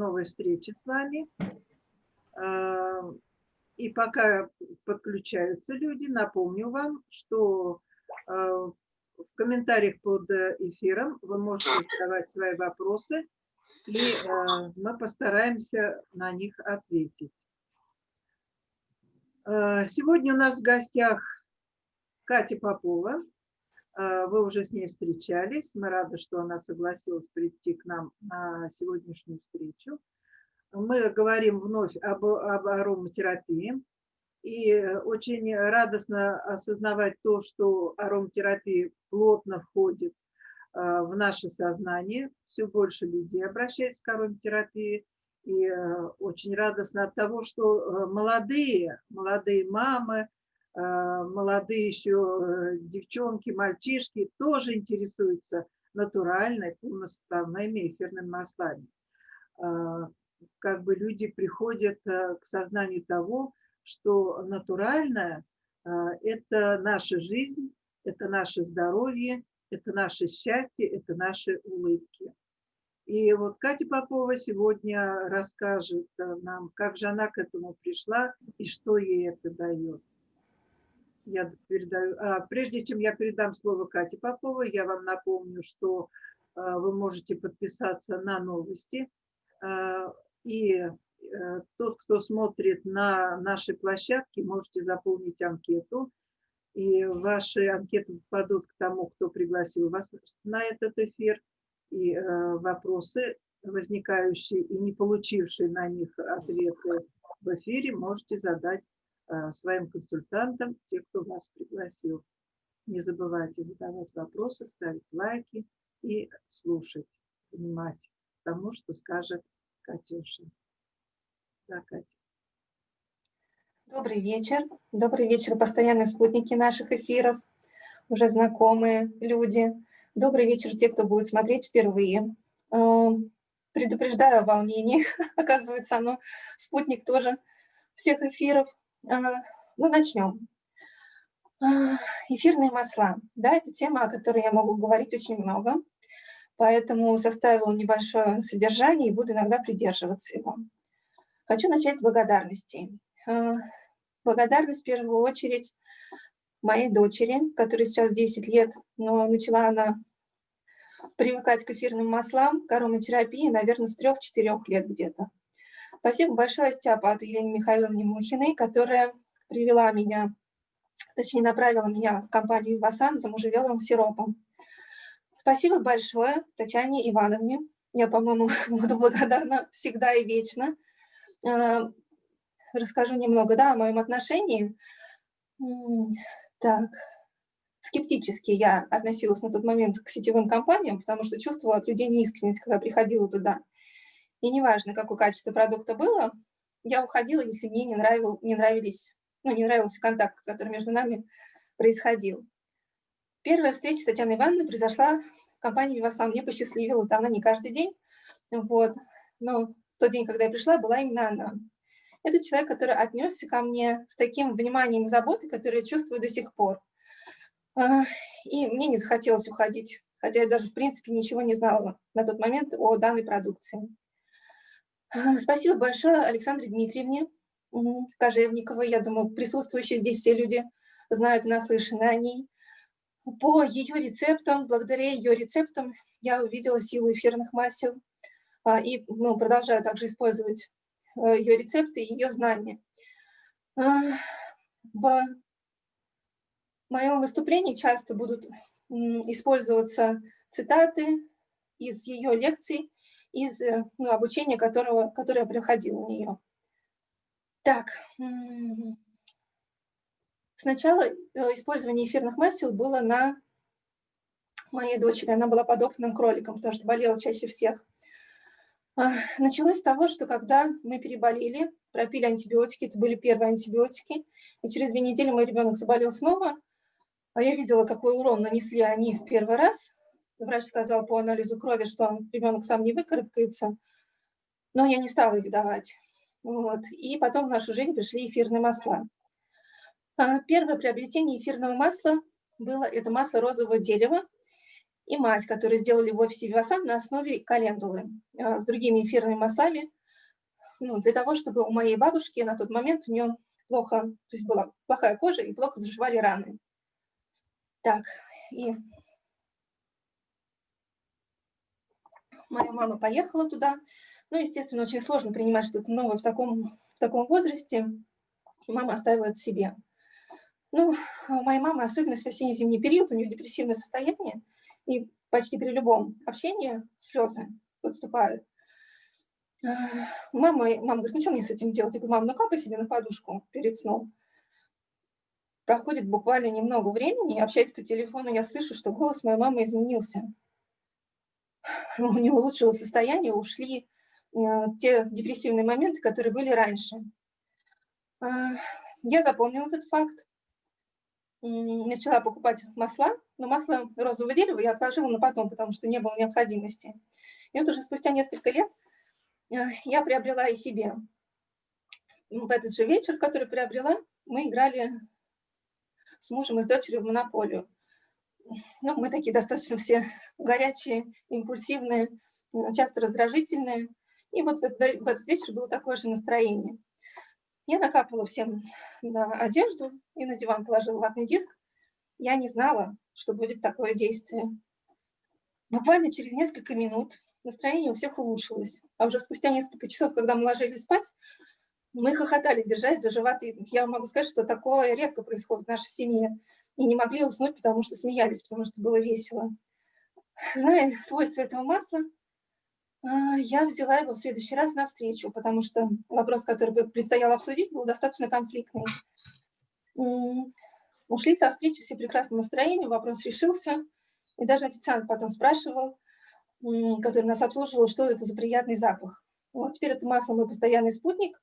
новой встречи с вами. А, и пока подключаются люди, напомню вам, что а, в комментариях под эфиром вы можете задавать свои вопросы, и мы постараемся на них ответить. Сегодня у нас в гостях Катя Попова, а, вы уже с ней встречались. Мы рады, что она согласилась прийти к нам на сегодняшнюю встречу. Мы говорим вновь об, об ароматерапии. И очень радостно осознавать то, что ароматерапия плотно входит а, в наше сознание. Все больше людей обращаются к ароматерапии. И очень радостно от того, что молодые, молодые мамы, молодые еще э, девчонки, мальчишки тоже интересуются натуральной, полноставными эфирными маслами. А, как бы люди приходят э, к сознанию того, что натуральное а, – это наша жизнь, это наше здоровье, это наше счастье, это наши улыбки. И вот Катя Попова сегодня расскажет э, нам, как же она к этому пришла и что ей это дает я передаю. А, прежде чем я передам слово Кате Поповой, я вам напомню, что а, вы можете подписаться на новости. А, и а, тот, кто смотрит на нашей площадке, можете заполнить анкету. И ваши анкеты попадут к тому, кто пригласил вас на этот эфир. И а, вопросы, возникающие и не получившие на них ответы в эфире, можете задать Э, своим консультантам, те, кто вас пригласил. Не забывайте задавать вопросы, ставить лайки и слушать, внимать тому, что скажет Катюша. Да, Катя. Добрый вечер. Добрый вечер, постоянные спутники наших эфиров, уже знакомые люди. Добрый вечер те, кто будет смотреть впервые. Эм, предупреждаю о волнении. Оказывается, оно спутник тоже всех эфиров. А, ну, начнем. А, эфирные масла. Да, это тема, о которой я могу говорить очень много, поэтому составила небольшое содержание и буду иногда придерживаться его. Хочу начать с благодарностей. А, благодарность в первую очередь моей дочери, которой сейчас 10 лет, но начала она привыкать к эфирным маслам, к ароматерапии, наверное, с 3-4 лет где-то. Спасибо большое Степату Елене Михайловне Мухиной, которая привела меня, точнее направила меня в компанию «Ивасан» за можжевеловым сиропом. Спасибо большое Татьяне Ивановне. Я, по-моему, буду благодарна всегда и вечно. Э, расскажу немного да, о моем отношении. Так, скептически я относилась на тот момент к сетевым компаниям, потому что чувствовала от людей неискренность, когда приходила туда. И неважно, какое качество продукта было, я уходила, если мне не, нравил, не нравились, ну, не нравился контакт, который между нами происходил. Первая встреча с Татьяной Ивановной произошла в компании «Вивасан». Мне посчастливилось, да, она не каждый день, вот, но тот день, когда я пришла, была именно она. Это человек, который отнесся ко мне с таким вниманием и заботой, который я чувствую до сих пор. И мне не захотелось уходить, хотя я даже, в принципе, ничего не знала на тот момент о данной продукции. Спасибо большое Александре Дмитриевне Кожевниковой. Я думаю, присутствующие здесь все люди знают и наслышаны о ней. По ее рецептам, благодаря ее рецептам, я увидела силу эфирных масел а, и ну, продолжаю также использовать э, ее рецепты и ее знания. А, в моем выступлении часто будут использоваться цитаты из ее лекций, из э, ну, обучения, которого, которое я проходила у нее. Так, сначала э, использование эфирных масел было на моей дочери. Она была подопытным кроликом, потому что болела чаще всех. А, началось с того, что когда мы переболели, пропили антибиотики, это были первые антибиотики, и через две недели мой ребенок заболел снова, а я видела, какой урон нанесли они в первый раз, Врач сказал по анализу крови, что ребенок сам не выкарабкается, но я не стала их давать. Вот. И потом в нашу жизнь пришли эфирные масла. А, первое приобретение эфирного масла было это масло розового дерева. и мазь, которую сделали в офисе Вивасан на основе календулы с другими эфирными маслами, ну, для того, чтобы у моей бабушки на тот момент у нее плохо, то есть была плохая кожа и плохо заживали раны. Так, и моя мама поехала туда. Ну, естественно, очень сложно принимать что-то новое в таком, в таком возрасте. Мама оставила это себе. Ну, у моей мамы особенность в осенне-зимний период, у нее депрессивное состояние, и почти при любом общении слезы подступают. Мама, мама говорит, ну что мне с этим делать? Я говорю, мам, ну капай себе на подушку перед сном. Проходит буквально немного времени, общаясь по телефону, я слышу, что голос моей мамы изменился. У нее улучшилось состояние, ушли э, те депрессивные моменты, которые были раньше. А, я запомнила этот факт, начала покупать масла, но масло розового дерева я отложила на потом, потому что не было необходимости. И вот уже спустя несколько лет я приобрела и себе. В этот же вечер, который приобрела, мы играли с мужем и с дочерью в монополию. Ну, мы такие достаточно все горячие, импульсивные, часто раздражительные. И вот в этот, вечер было такое же настроение. Я накапала всем на одежду и на диван положила ватный диск. Я не знала, что будет такое действие. Буквально через несколько минут настроение у всех улучшилось. А уже спустя несколько часов, когда мы ложились спать, мы хохотали, держась за животы. Я могу сказать, что такое редко происходит в нашей семье. И не могли уснуть, потому что смеялись, потому что было весело. Зная свойства этого масла, а, я взяла его в следующий раз на встречу, потому что вопрос, который предстояло обсудить, был достаточно конфликтный. Ушли со встречи все прекрасным настроением, вопрос решился. И даже официант потом спрашивал, который нас обслуживал, что это за приятный запах. Вот теперь это масло мой постоянный спутник,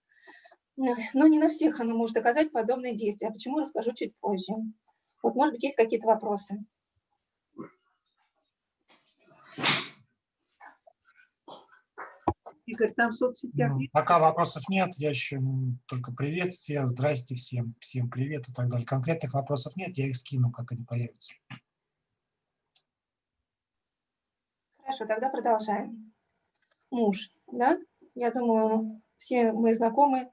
но не на всех оно может оказать подобные действия. А почему, расскажу чуть позже. Вот, может быть, есть какие-то вопросы. Игорь, там в соцсетях ну, Пока вопросов нет, я еще только приветствие, здрасте всем, всем привет и так далее. Конкретных вопросов нет, я их скину, как они появятся. Хорошо, тогда продолжаем. Муж, да? Я думаю, все мы знакомы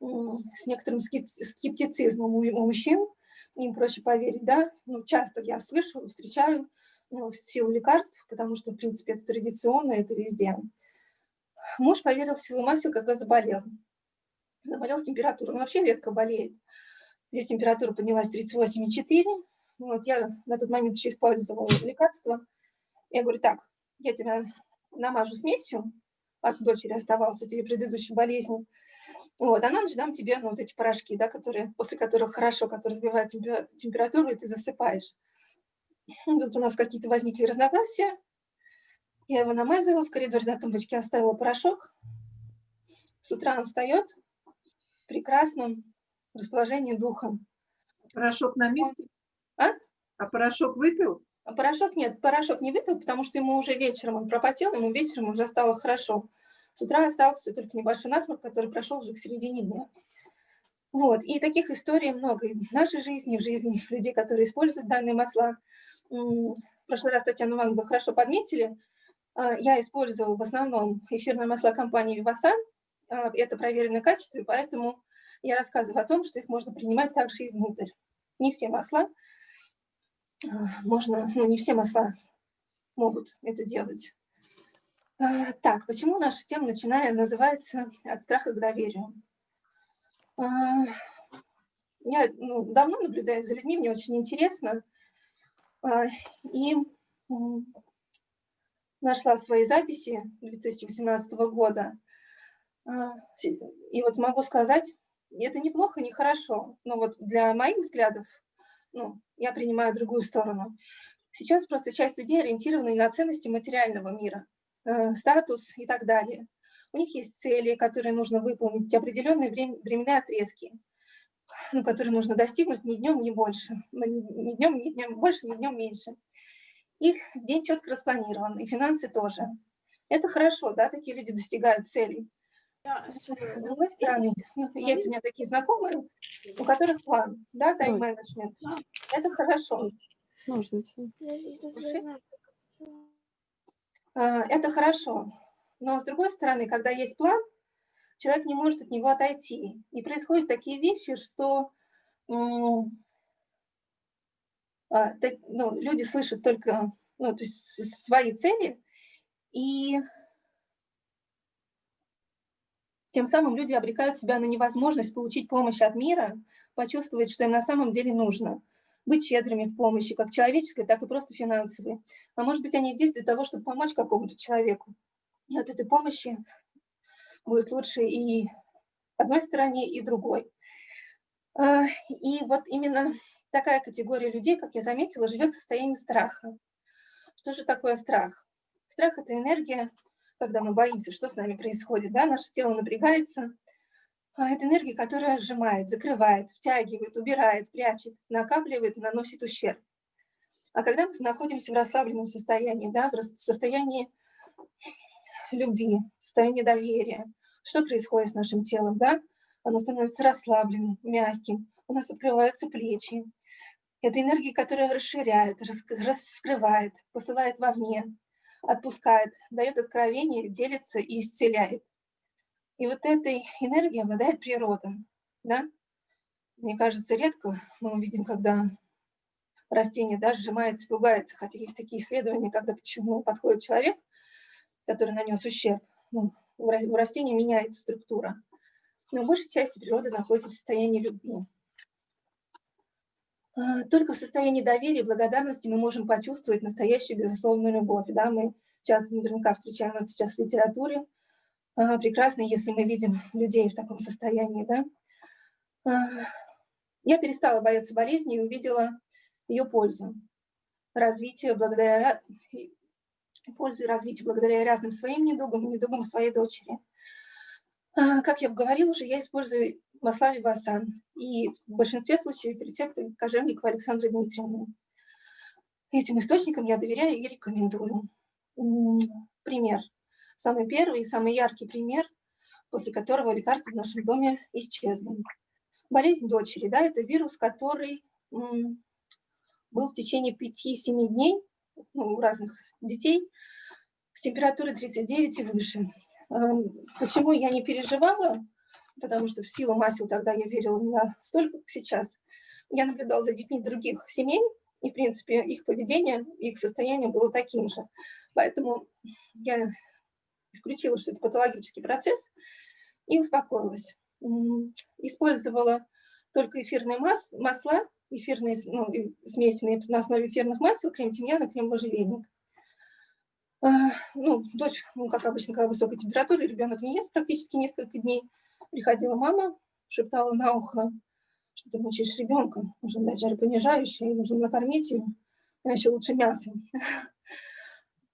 с некоторым скептицизмом у мужчин, им проще поверить, да? Ну, часто я слышу, встречаю ну, в силу лекарств, потому что, в принципе, это традиционно, это везде. Муж поверил в силу масел, когда заболел. Заболел с температурой. Он вообще редко болеет. Здесь температура поднялась 38,4. Вот, я на тот момент еще использовала лекарство. Я говорю, так, я тебя намажу смесью, от дочери оставалось от ее предыдущей болезни. Вот, а на ночь дам тебе ну, вот эти порошки, да, которые, после которых хорошо, которые сбивают температуру, и ты засыпаешь. Тут у нас какие-то возникли разногласия. Я его намазала, в коридоре на тумбочке оставила порошок. С утра он встает в прекрасном расположении духа. Порошок на месте? А? А порошок выпил? А порошок нет, порошок не выпил, потому что ему уже вечером он пропотел, ему вечером уже стало хорошо. С утра остался только небольшой насморк, который прошел уже к середине дня. Вот, и таких историй много и в нашей жизни, в жизни людей, которые используют данные масла. В прошлый раз Татьяна Ивановна хорошо подметили, а, я использую в основном эфирные масла компании Vivasan, а, это проверенное качество, поэтому я рассказываю о том, что их можно принимать также и внутрь. Не все масла, можно, ну не все масла могут это делать. А, так, почему наша тема, начиная, называется «От страха к доверию»? А, я ну, давно наблюдаю за людьми, мне очень интересно. А, и нашла свои записи 2018 года. И вот могу сказать, это неплохо, не хорошо, но вот для моих взглядов ну, я принимаю другую сторону. Сейчас просто часть людей ориентированы на ценности материального мира, статус и так далее. У них есть цели, которые нужно выполнить, определенные время, временные отрезки, ну, которые нужно достигнуть ни днем, ни больше, ну, ни днем, ни днем больше, ни днем меньше. Их день четко распланирован, и финансы тоже. Это хорошо, да, такие люди достигают целей. С другой стороны, ну, есть у меня такие знакомые, у которых план, да, тайм-менеджмент. Это хорошо. А, это хорошо. Но с другой стороны, когда есть план, человек не может от него отойти. И происходят такие вещи, что а, ну, люди слышат только ну, то есть свои цели, и тем самым люди обрекают себя на невозможность получить помощь от мира, почувствовать, что им на самом деле нужно. Быть щедрыми в помощи, как человеческой, так и просто финансовой. А может быть, они здесь для того, чтобы помочь какому-то человеку. И от этой помощи будет лучше и одной стороне, и другой. А, и вот именно такая категория людей, как я заметила, живет в состоянии страха. Что же такое страх? Страх – это энергия, когда мы боимся, что с нами происходит. Да? Наше тело напрягается. А это энергия, которая сжимает, закрывает, втягивает, убирает, прячет, накапливает и наносит ущерб. А когда мы находимся в расслабленном состоянии, да, в состоянии любви, состоянии доверия, что происходит с нашим телом? Да? Оно становится расслабленным, мягким, у нас открываются плечи, это энергия, которая расширяет, раскрывает, посылает вовне, отпускает, дает откровение, делится и исцеляет. И вот этой энергией обладает природа. Да? Мне кажется, редко мы увидим, когда растение да, сжимается, пугается, хотя есть такие исследования, когда к чему подходит человек, который нанес ущерб. Ну, у растения меняется структура. Но в большей части природа находится в состоянии любви. А, только в состоянии доверия и благодарности мы можем почувствовать настоящую безусловную любовь. Да? Мы часто наверняка встречаем это сейчас в литературе. А, прекрасно, если мы видим людей в таком состоянии. Да? А, я перестала бояться болезни и увидела ее пользу. Развитие благодаря пользу и развитие благодаря разным своим недугам и недугам своей дочери. Как я говорила уже, я использую масла Вивасан. И в большинстве случаев рецепты кожевникова Александры Дмитриевны. Этим источникам я доверяю и рекомендую. Пример. Самый первый и самый яркий пример, после которого лекарства в нашем доме исчезли. Болезнь дочери, да, это вирус, который был в течение 5-7 дней ну, у разных детей с температурой 39 и выше. Почему я не переживала? потому что в силу масел тогда я верила не настолько, как сейчас. Я наблюдала за детьми других семей, и, в принципе, их поведение, их состояние было таким же. Поэтому я исключила, что это патологический процесс, и успокоилась. Использовала только эфирные мас масла, эфирные ну, смеси на основе эфирных масел, крем тимьяна, крем можжевельник. А, ну, дочь, ну, как обычно, когда высокая температура, ребенок не ест практически несколько дней – Приходила мама, шептала на ухо, что ты мучаешь ребенка, нужно дать жаропонижающее, нужно накормить ее, а еще лучше мясо.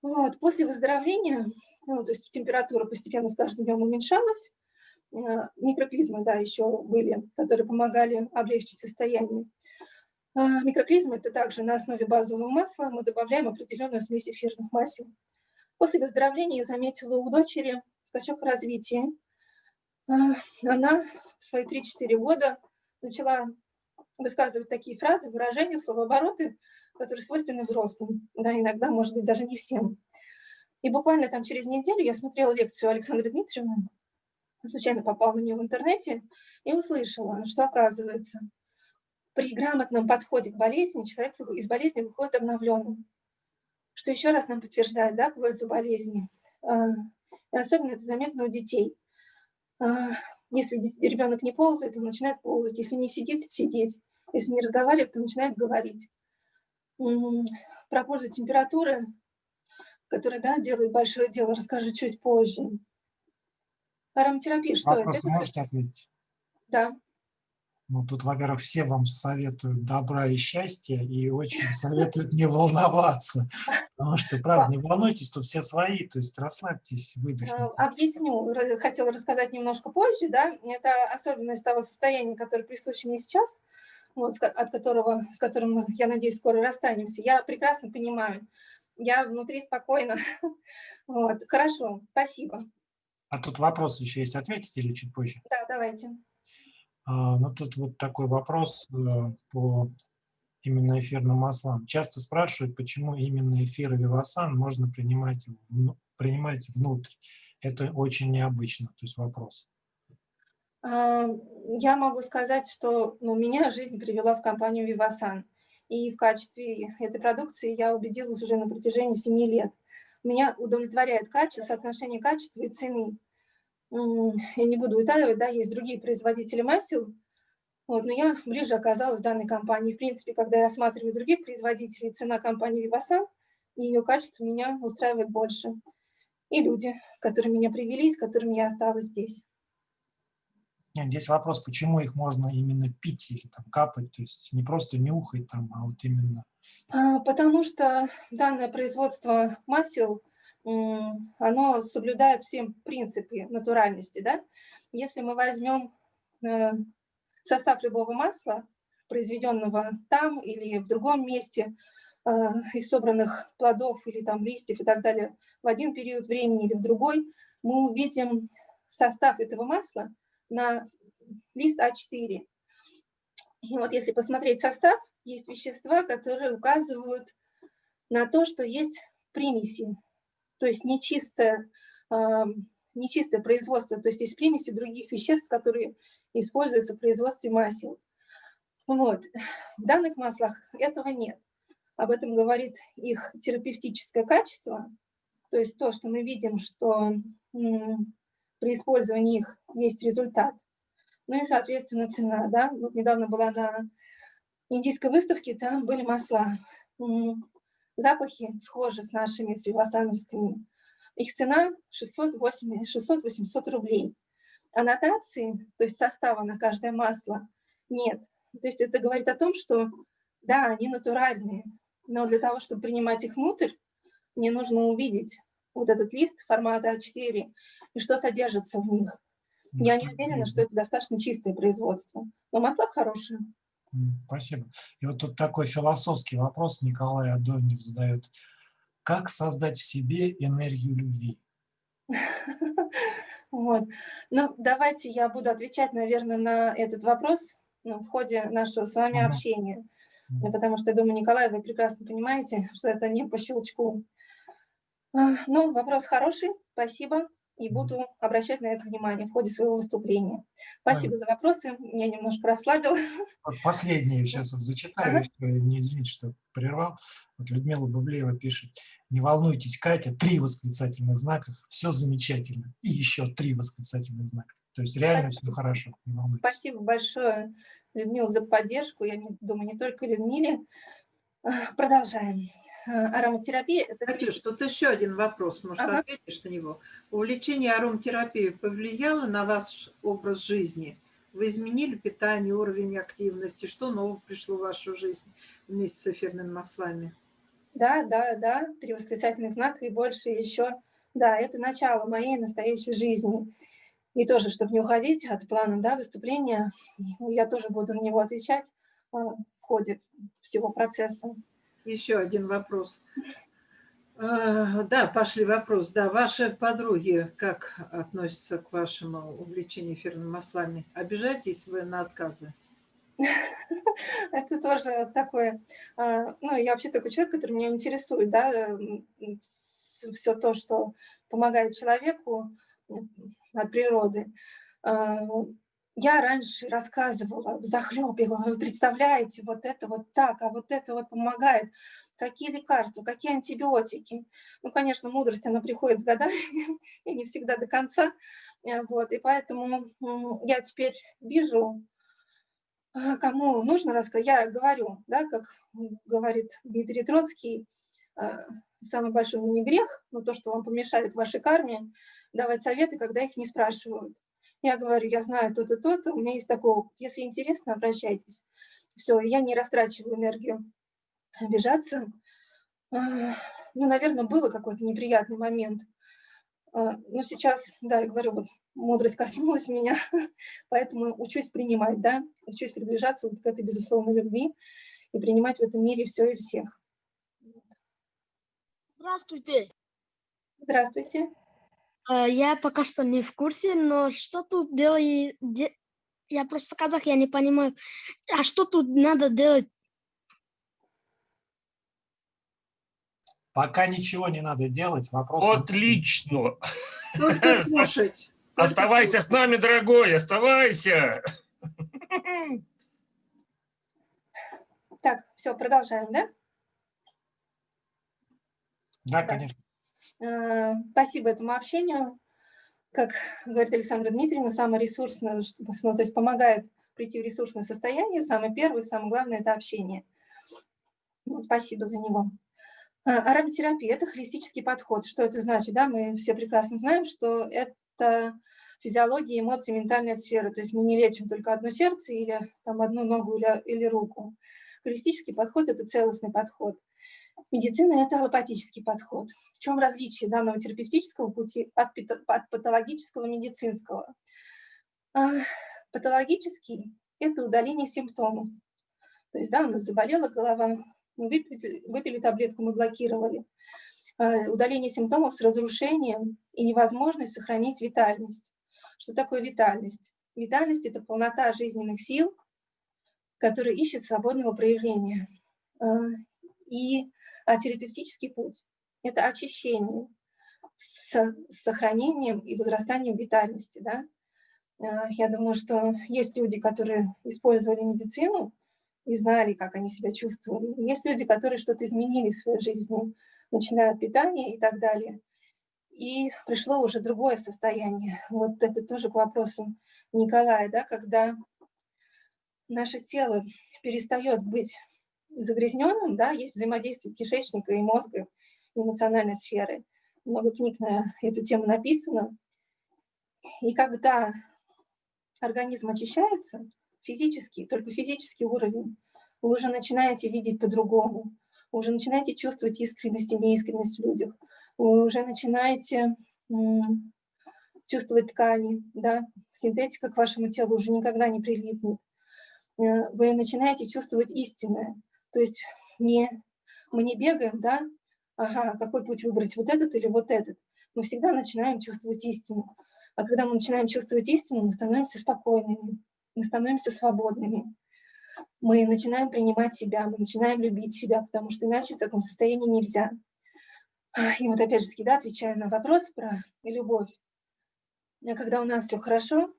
Вот. После выздоровления, ну, то есть температура постепенно с каждым днем уменьшалась, э, микроклизмы, да, еще были, которые помогали облегчить состояние. А микроклизмы – это также на основе базового масла мы добавляем определенную смесь эфирных масел. После выздоровления я заметила у дочери скачок в развитии, а, она в свои 3-4 года начала высказывать такие фразы, выражения, словообороты, которые свойственны взрослым, да, иногда, может быть, даже не всем. И буквально там через неделю я смотрела лекцию Александры Дмитриевны, случайно попала на нее в интернете и услышала, что оказывается, при грамотном подходе к болезни человек из болезни выходит обновленным. Что еще раз нам подтверждает да, пользу болезни. А, и особенно это заметно у детей. А, если ребенок не ползает, он начинает ползать. Если не сидит, сидеть. Если не разговаривает, то начинает говорить. Про пользу температуры, которая да, делает большое дело, расскажу чуть позже. Ароматерапия, что Вопрос это? можете ответить? Да. Ну, тут, во-первых, все вам советуют добра и счастья и очень советуют не волноваться. Потому что, правда, не волнуйтесь, тут все свои, то есть расслабьтесь, выдохните. Э, объясню, хотела рассказать немножко позже, да, это особенность того состояния, которое присуще мне сейчас, вот, от которого, с которым, я надеюсь, скоро расстанемся. Я прекрасно понимаю, я внутри спокойно. Вот, хорошо, спасибо. А тут вопрос еще есть, ответите или чуть позже? Да, давайте. А, ну, тут вот такой вопрос э, по именно эфирным маслам. Часто спрашивают, почему именно эфир Вивасан можно принимать, в, принимать внутрь. Это очень необычно, то есть вопрос. А, я могу сказать, что ну, меня жизнь привела в компанию Vivasan. И в качестве этой продукции я убедилась уже на протяжении 7 лет. Меня удовлетворяет качество, соотношение качества и цены. Я не буду утаивать, да, есть другие производители масел, вот, но я ближе оказалась в данной компании. В принципе, когда я рассматриваю других производителей, цена компании Vivasan и ее качество меня устраивает больше. И люди, которые меня привели, с которыми я осталась здесь. Нет, здесь вопрос, почему их можно именно пить или там капать, то есть не просто нюхать там, а вот именно... А, потому что данное производство масел, оно соблюдает все принципы натуральности, да? Если мы возьмем э, состав любого масла, произведенного там или в другом месте, э, из собранных плодов или там листьев и так далее, в один период времени или в другой, мы увидим состав этого масла на лист А4. И вот если посмотреть состав, есть вещества, которые указывают на то, что есть примеси, то есть нечистое, э, нечистое производство, то есть есть примеси других веществ, которые используется в производстве масел. Вот. В данных маслах этого нет. Об этом говорит их терапевтическое качество, то есть то, что мы видим, что при использовании их есть результат. Ну и, соответственно, цена. Да? Вот недавно была на индийской выставке, там были масла. Запахи схожи с нашими, с вивасановскими. Их цена 600-800 рублей аннотации, то есть состава на каждое масло, нет. То есть это говорит о том, что да, они натуральные, но для того, чтобы принимать их внутрь, мне нужно увидеть вот этот лист формата А4 и что содержится в них. Я не уверена, что это достаточно чистое производство, но масла хорошие. Спасибо. И вот тут такой философский вопрос Николай Адонев задает. Как создать в себе энергию любви? Вот. Ну, давайте я буду отвечать, наверное, на этот вопрос ну, в ходе нашего с вами общения. Потому что, я думаю, Николай, вы прекрасно понимаете, что это не по щелчку. Ну, вопрос хороший, спасибо и буду обращать на это внимание в ходе своего выступления. Спасибо за вопросы, меня немножко расслабило. Последнее сейчас вот зачитаю, ага. не извините, что прервал. Вот Людмила Бублеева пишет, не волнуйтесь, Катя, три восклицательных знака, все замечательно, и еще три восклицательных знака. То есть реально Спасибо. все хорошо, не волнуйтесь. Спасибо большое, Людмила, за поддержку. Я не, думаю, не только Людмиле. Продолжаем. Э, ароматерапия. Это Катюш, тут еще один вопрос, может, ага. ответишь на него. Увлечение ароматерапией повлияло на ваш образ жизни? Вы изменили питание, уровень активности? Что нового пришло в вашу жизнь вместе с эфирными маслами? Да, да, да, три восклицательных знака и больше еще. Да, это начало моей настоящей жизни. И тоже, чтобы не уходить от плана да, выступления, я тоже буду на него отвечать э, в ходе всего процесса. Еще один вопрос. А, да, пошли вопрос. Да, ваши подруги как относятся к вашему увлечению эфирными маслами? Обижаетесь вы на отказы? Это тоже такое... А, ну, я вообще такой человек, который меня интересует, да, все то, что помогает человеку от природы. Я раньше рассказывала в захлебе, вы представляете, вот это вот так, а вот это вот помогает. Какие лекарства, какие антибиотики. Ну, конечно, мудрость, она приходит с годами, и не всегда до конца. Э, вот, и поэтому я теперь вижу, а, кому нужно рассказать. Я говорю, да, как говорит Дмитрий Троцкий, а, самый большой не грех, но то, что вам помешает в вашей карме, давать советы, когда их не спрашивают. Я говорю, я знаю то-то, то-то, у меня есть такой опыт. Если интересно, обращайтесь. Все, я не растрачиваю энергию обижаться. А, ну, наверное, было какой-то неприятный момент. А, но сейчас, да, я говорю, вот мудрость коснулась меня, поэтому учусь принимать, да, учусь приближаться вот к этой безусловной любви и принимать в этом мире все и всех. Здравствуйте. Здравствуйте. Э, я пока что не в курсе, но что тут делать? Я просто казах, я не понимаю. А что тут надо делать? Пока ничего не надо делать. Вопрос... Отлично! Слушать. Оставайся с нами, дорогой, оставайся! Так, все, продолжаем, да? Да, да. конечно. Э, Спасибо этому общению. Как говорит Александра Дмитриевна, самое ресурсное, ну, то есть помогает прийти в ресурсное состояние, самое первое, самое главное – это общение. Вот, спасибо за него. А, Ароматерапия – это холистический подход. Что это значит? Да? Мы все прекрасно знаем, что это физиология, эмоции, ментальная сфера. То есть мы не лечим только одно сердце или там, одну ногу или, или руку. Холистический подход – это целостный подход. Медицина – это аллопатический подход. В чем различие данного терапевтического пути от, от патологического медицинского? А, Патологический – это удаление симптомов. То есть, да, у нас заболела голова, мы выпили, выпили таблетку, мы блокировали. А, Удаление симптомов с разрушением и невозможность сохранить витальность. Что такое витальность? Витальность – это полнота жизненных сил, которая ищет свободного проявления. И а терапевтический путь – это очищение с с сохранением и возрастанием витальности. Да? Э, Я думаю, что есть люди, которые использовали медицину и знали, как они себя чувствовали. Есть люди, которые что-то изменили в своей жизни, начиная от питания и так далее. И пришло уже другое состояние. Вот это тоже к вопросу Николая, да, когда наше тело перестает быть загрязненным, да, есть взаимодействие кишечника и мозга, эмоциональной сферы. Много книг на эту тему написано. И когда организм очищается, физически, только физический уровень, вы уже начинаете видеть по-другому, вы уже начинаете чувствовать искренность и неискренность в людях, вы уже начинаете чувствовать ткани, да, синтетика к вашему телу уже никогда не прилипнет. Э, Вы начинаете чувствовать истинное, то есть не, мы не бегаем, да, ага, какой путь выбрать, вот этот или вот этот. Мы всегда начинаем чувствовать истину. А когда мы начинаем чувствовать истину, мы становимся спокойными, мы становимся свободными. Мы начинаем принимать себя, мы начинаем любить себя, потому что иначе в таком состоянии нельзя. А, И вот опять же, таки, да, отвечая на вопрос про любовь. А Когда у нас все хорошо,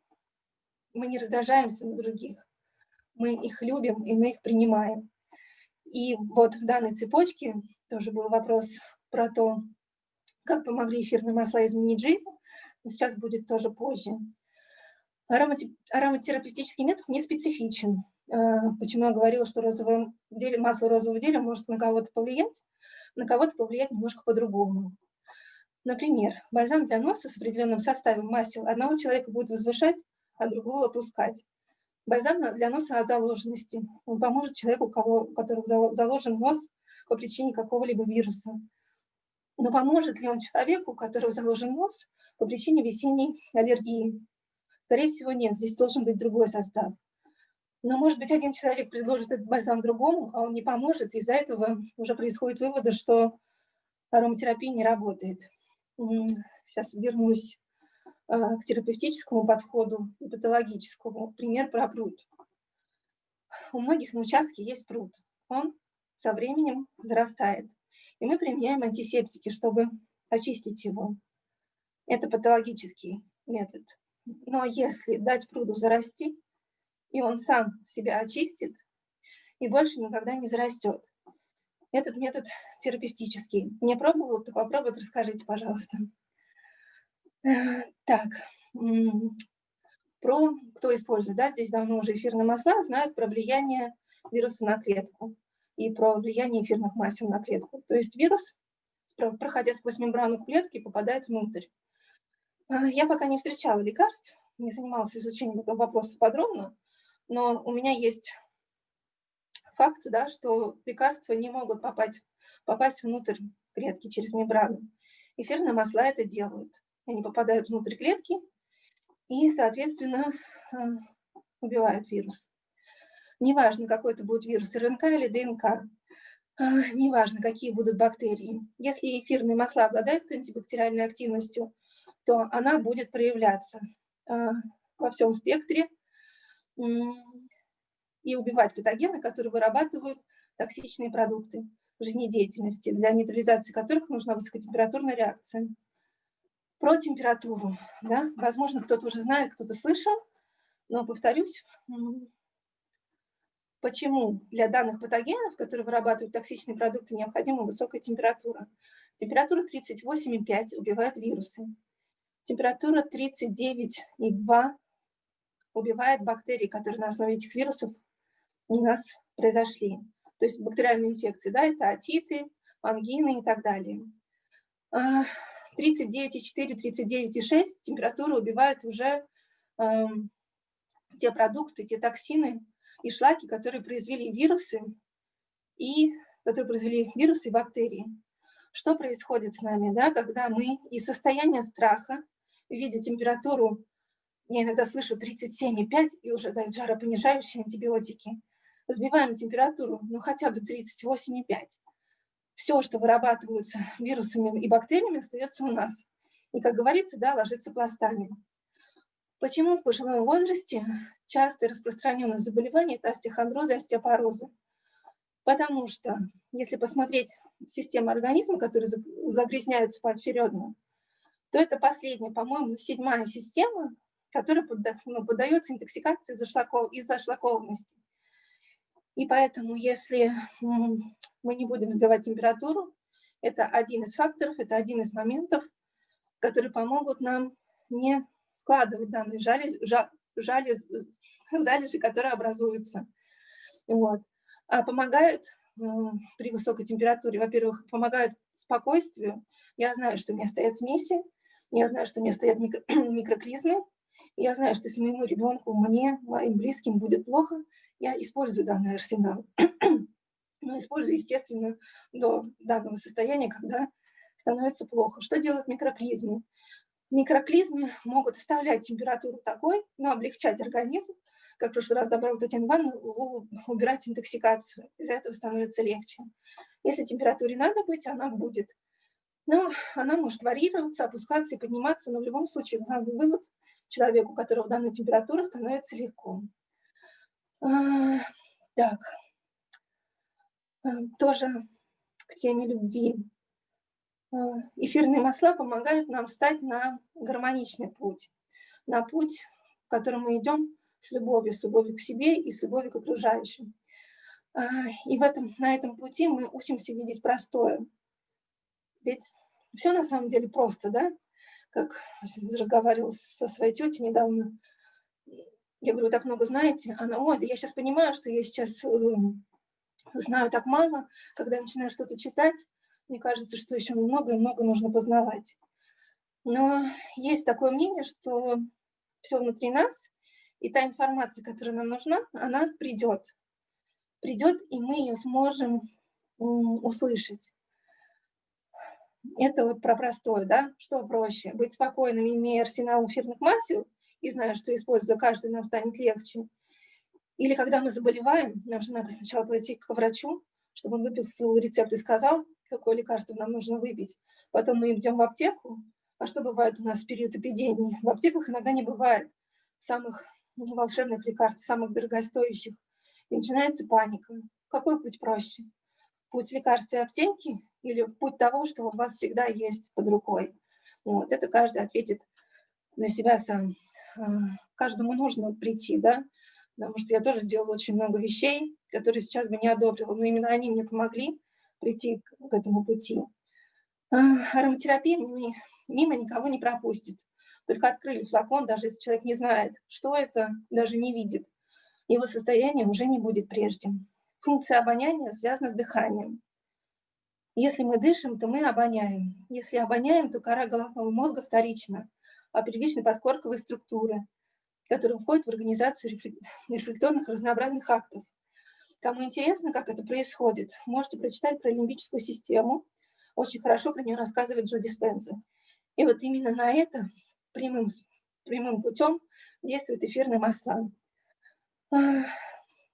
мы не раздражаемся на других. Мы их любим, и мы их принимаем. И вот в данной цепочке тоже был вопрос про то, как помогли эфирные масла изменить жизнь. Сейчас будет тоже позже. Аромате- Ароматерапевтический метод не специфичен. А, Почему я говорила, что розовое масло розового дерева может на кого-то повлиять, на кого-то повлиять немножко по-другому. Например, бальзам для носа с определенным составом масел одного человека будет возвышать, а другого опускать. Бальзам для носа от заложенности. Он поможет человеку, у кого, у которого зало- заложен нос по причине какого-либо вируса. Но поможет ли он человеку, у которого заложен нос по причине весенней аллергии? Скорее всего, нет. Здесь должен быть другой состав. Но, может быть, один человек предложит этот бальзам другому, а он не поможет. Из-за этого уже происходит выводы, что ароматерапия не работает. Сейчас вернусь к терапевтическому подходу и патологическому. Пример про пруд. У многих на участке есть пруд. Он со временем зарастает. И мы применяем антисептики, чтобы очистить его. Это патологический метод. Но если дать пруду зарасти, и он сам себя очистит, и больше никогда не зарастет. Этот метод терапевтический. Не пробовал, кто попробует, расскажите, пожалуйста. Э, Так, про, кто использует, да, здесь давно уже эфирные масла, знают про влияние вируса на клетку и про влияние эфирных масел на клетку. То есть вирус, проходя сквозь мембрану клетки, попадает внутрь. А, Я пока не встречала лекарств, не занималась изучением этого вопроса подробно, но у меня есть факт, да, что лекарства не могут попасть, попасть внутрь клетки через мембрану. Эфирные масла это делают. Они попадают внутрь клетки и, соответственно, э, убивают вирус. Неважно, какой это будет вирус, РНК или ДНК, а, неважно, какие будут бактерии. Если эфирные масла обладают антибактериальной активностью, то она будет проявляться а, во всем спектре и убивать патогены, которые вырабатывают токсичные продукты. жизнедеятельности, для нейтрализации которых нужна высокотемпературная реакция. Про температуру, да, возможно, кто-то уже знает, кто-то слышал, но повторюсь, почему для данных патогенов, которые вырабатывают токсичные продукты, необходима высокая температура. Температура 38,5 убивает вирусы. Температура 39,2 убивает бактерии, которые на основе этих вирусов у нас произошли. То есть бактериальные инфекции, да, это атиты, ангины и так далее. 39,4, а, 39,6 температура убивает уже э, те продукты, те токсины и шлаки, которые произвели вирусы и которые произвели вирусы и бактерии. Что происходит с нами, да, когда мы из состояния страха, видя температуру я иногда слышу 37,5 и уже дают жаропонижающие антибиотики. Сбиваем температуру, ну хотя бы 38,5. Все, что вырабатывается вирусами и бактериями, остается у нас. И, как говорится, да, ложится пластами. Почему в пожилом возрасте часто распространенное заболевание – это остеохондрозы, остеопорозы? Потому что, если посмотреть систему организма, которые загрязняются поочередно, то это последняя, по-моему, седьмая система, который ну, поддается интоксикации из-за шлакованности. И поэтому, если мы не будем сбивать температуру, это один из факторов, это один из моментов, которые помогут нам не складывать данные жали, жали, залежи, которые образуются. Вот. А помогают э, при высокой температуре, во-первых, помогают спокойствию. Я знаю, что у меня стоят смеси, я знаю, что у меня стоят микро, микроклизмы, я знаю, что если моему ребенку, мне, моим близким будет плохо, я использую данный арсенал. Но использую, естественно, до данного состояния, когда становится плохо. Что делают микроклизмы? Микроклизмы могут оставлять температуру такой, но облегчать организм, как в прошлый раз добавил Татьяна Ивановна, убирать интоксикацию. Из-за этого становится легче. Если температуре надо быть, она будет. Но она может варьироваться, опускаться и подниматься, но в любом случае главный вывод человеку, у которого данная температура, становится легко. А, так, а, тоже к теме любви. А, эфирные масла помогают нам встать на гармоничный путь, на путь, в котором мы идем с любовью, с любовью к себе и с любовью к окружающим. И в этом, на этом пути мы учимся видеть простое. Ведь все на самом деле просто, да? Как разговаривала со своей тетей недавно, я говорю, вы так много знаете? Она, ой, да я сейчас понимаю, что я сейчас эм, знаю так мало, когда я начинаю что-то читать, мне кажется, что еще много и много нужно познавать. Но есть такое мнение, что все внутри нас, и та информация, которая нам нужна, она придет. Придет, и мы ее сможем услышать. Это вот про простое, да? Что проще? Быть спокойным, имея арсенал эфирных масел и зная, что используя каждый, нам станет легче. Или когда мы заболеваем, нам же надо сначала пойти к врачу, чтобы он выписал рецепт и сказал, какое лекарство нам нужно выпить. Потом мы идем в аптеку. А что бывает у нас в период эпидемии? В аптеках иногда не бывает самых волшебных лекарств, самых дорогостоящих. И начинается паника. Какой путь проще? Путь лекарства и аптеки или путь того, что у вас всегда есть под рукой. Вот, это каждый ответит на себя сам. А, каждому нужно прийти, да, потому что я тоже делала очень много вещей, которые сейчас бы не одобрила, но именно они мне помогли прийти к этому пути. А, ароматерапия мимо никого не пропустит. Только открыли флакон, даже если человек не знает, что это, даже не видит, его состояние уже не будет прежним. Функция обоняния связана с дыханием. Если мы дышим, то мы обоняем. Если обоняем, то кора головного мозга вторична, а первична подкорковые структуры, которые входят в организацию рефлекторных разнообразных актов. Кому интересно, как это происходит, можете прочитать про лимбическую систему. Очень хорошо про нее рассказывает Джо Диспенза. И вот именно на это прямым, прямым путем действуют эфирные масла.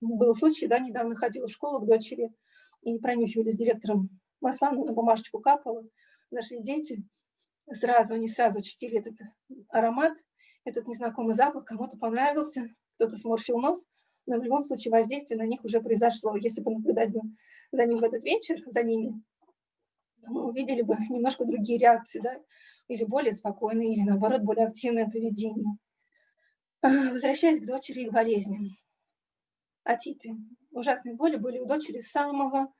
Был случай, да, недавно ходила в школу к дочери и пронюхивали с директором масла на бумажечку капала. Наши дети сразу, они сразу ощутили этот аромат, этот незнакомый запах, кому-то понравился, кто-то сморщил нос, но в любом случае воздействие на них уже произошло. Если бы наблюдать бы за ним в этот вечер, за ними, то мы увидели бы немножко другие реакции, да, или более спокойные, или наоборот более активное поведение. А, возвращаясь к дочери и болезням. Атиты. Ужасные боли были у дочери с самого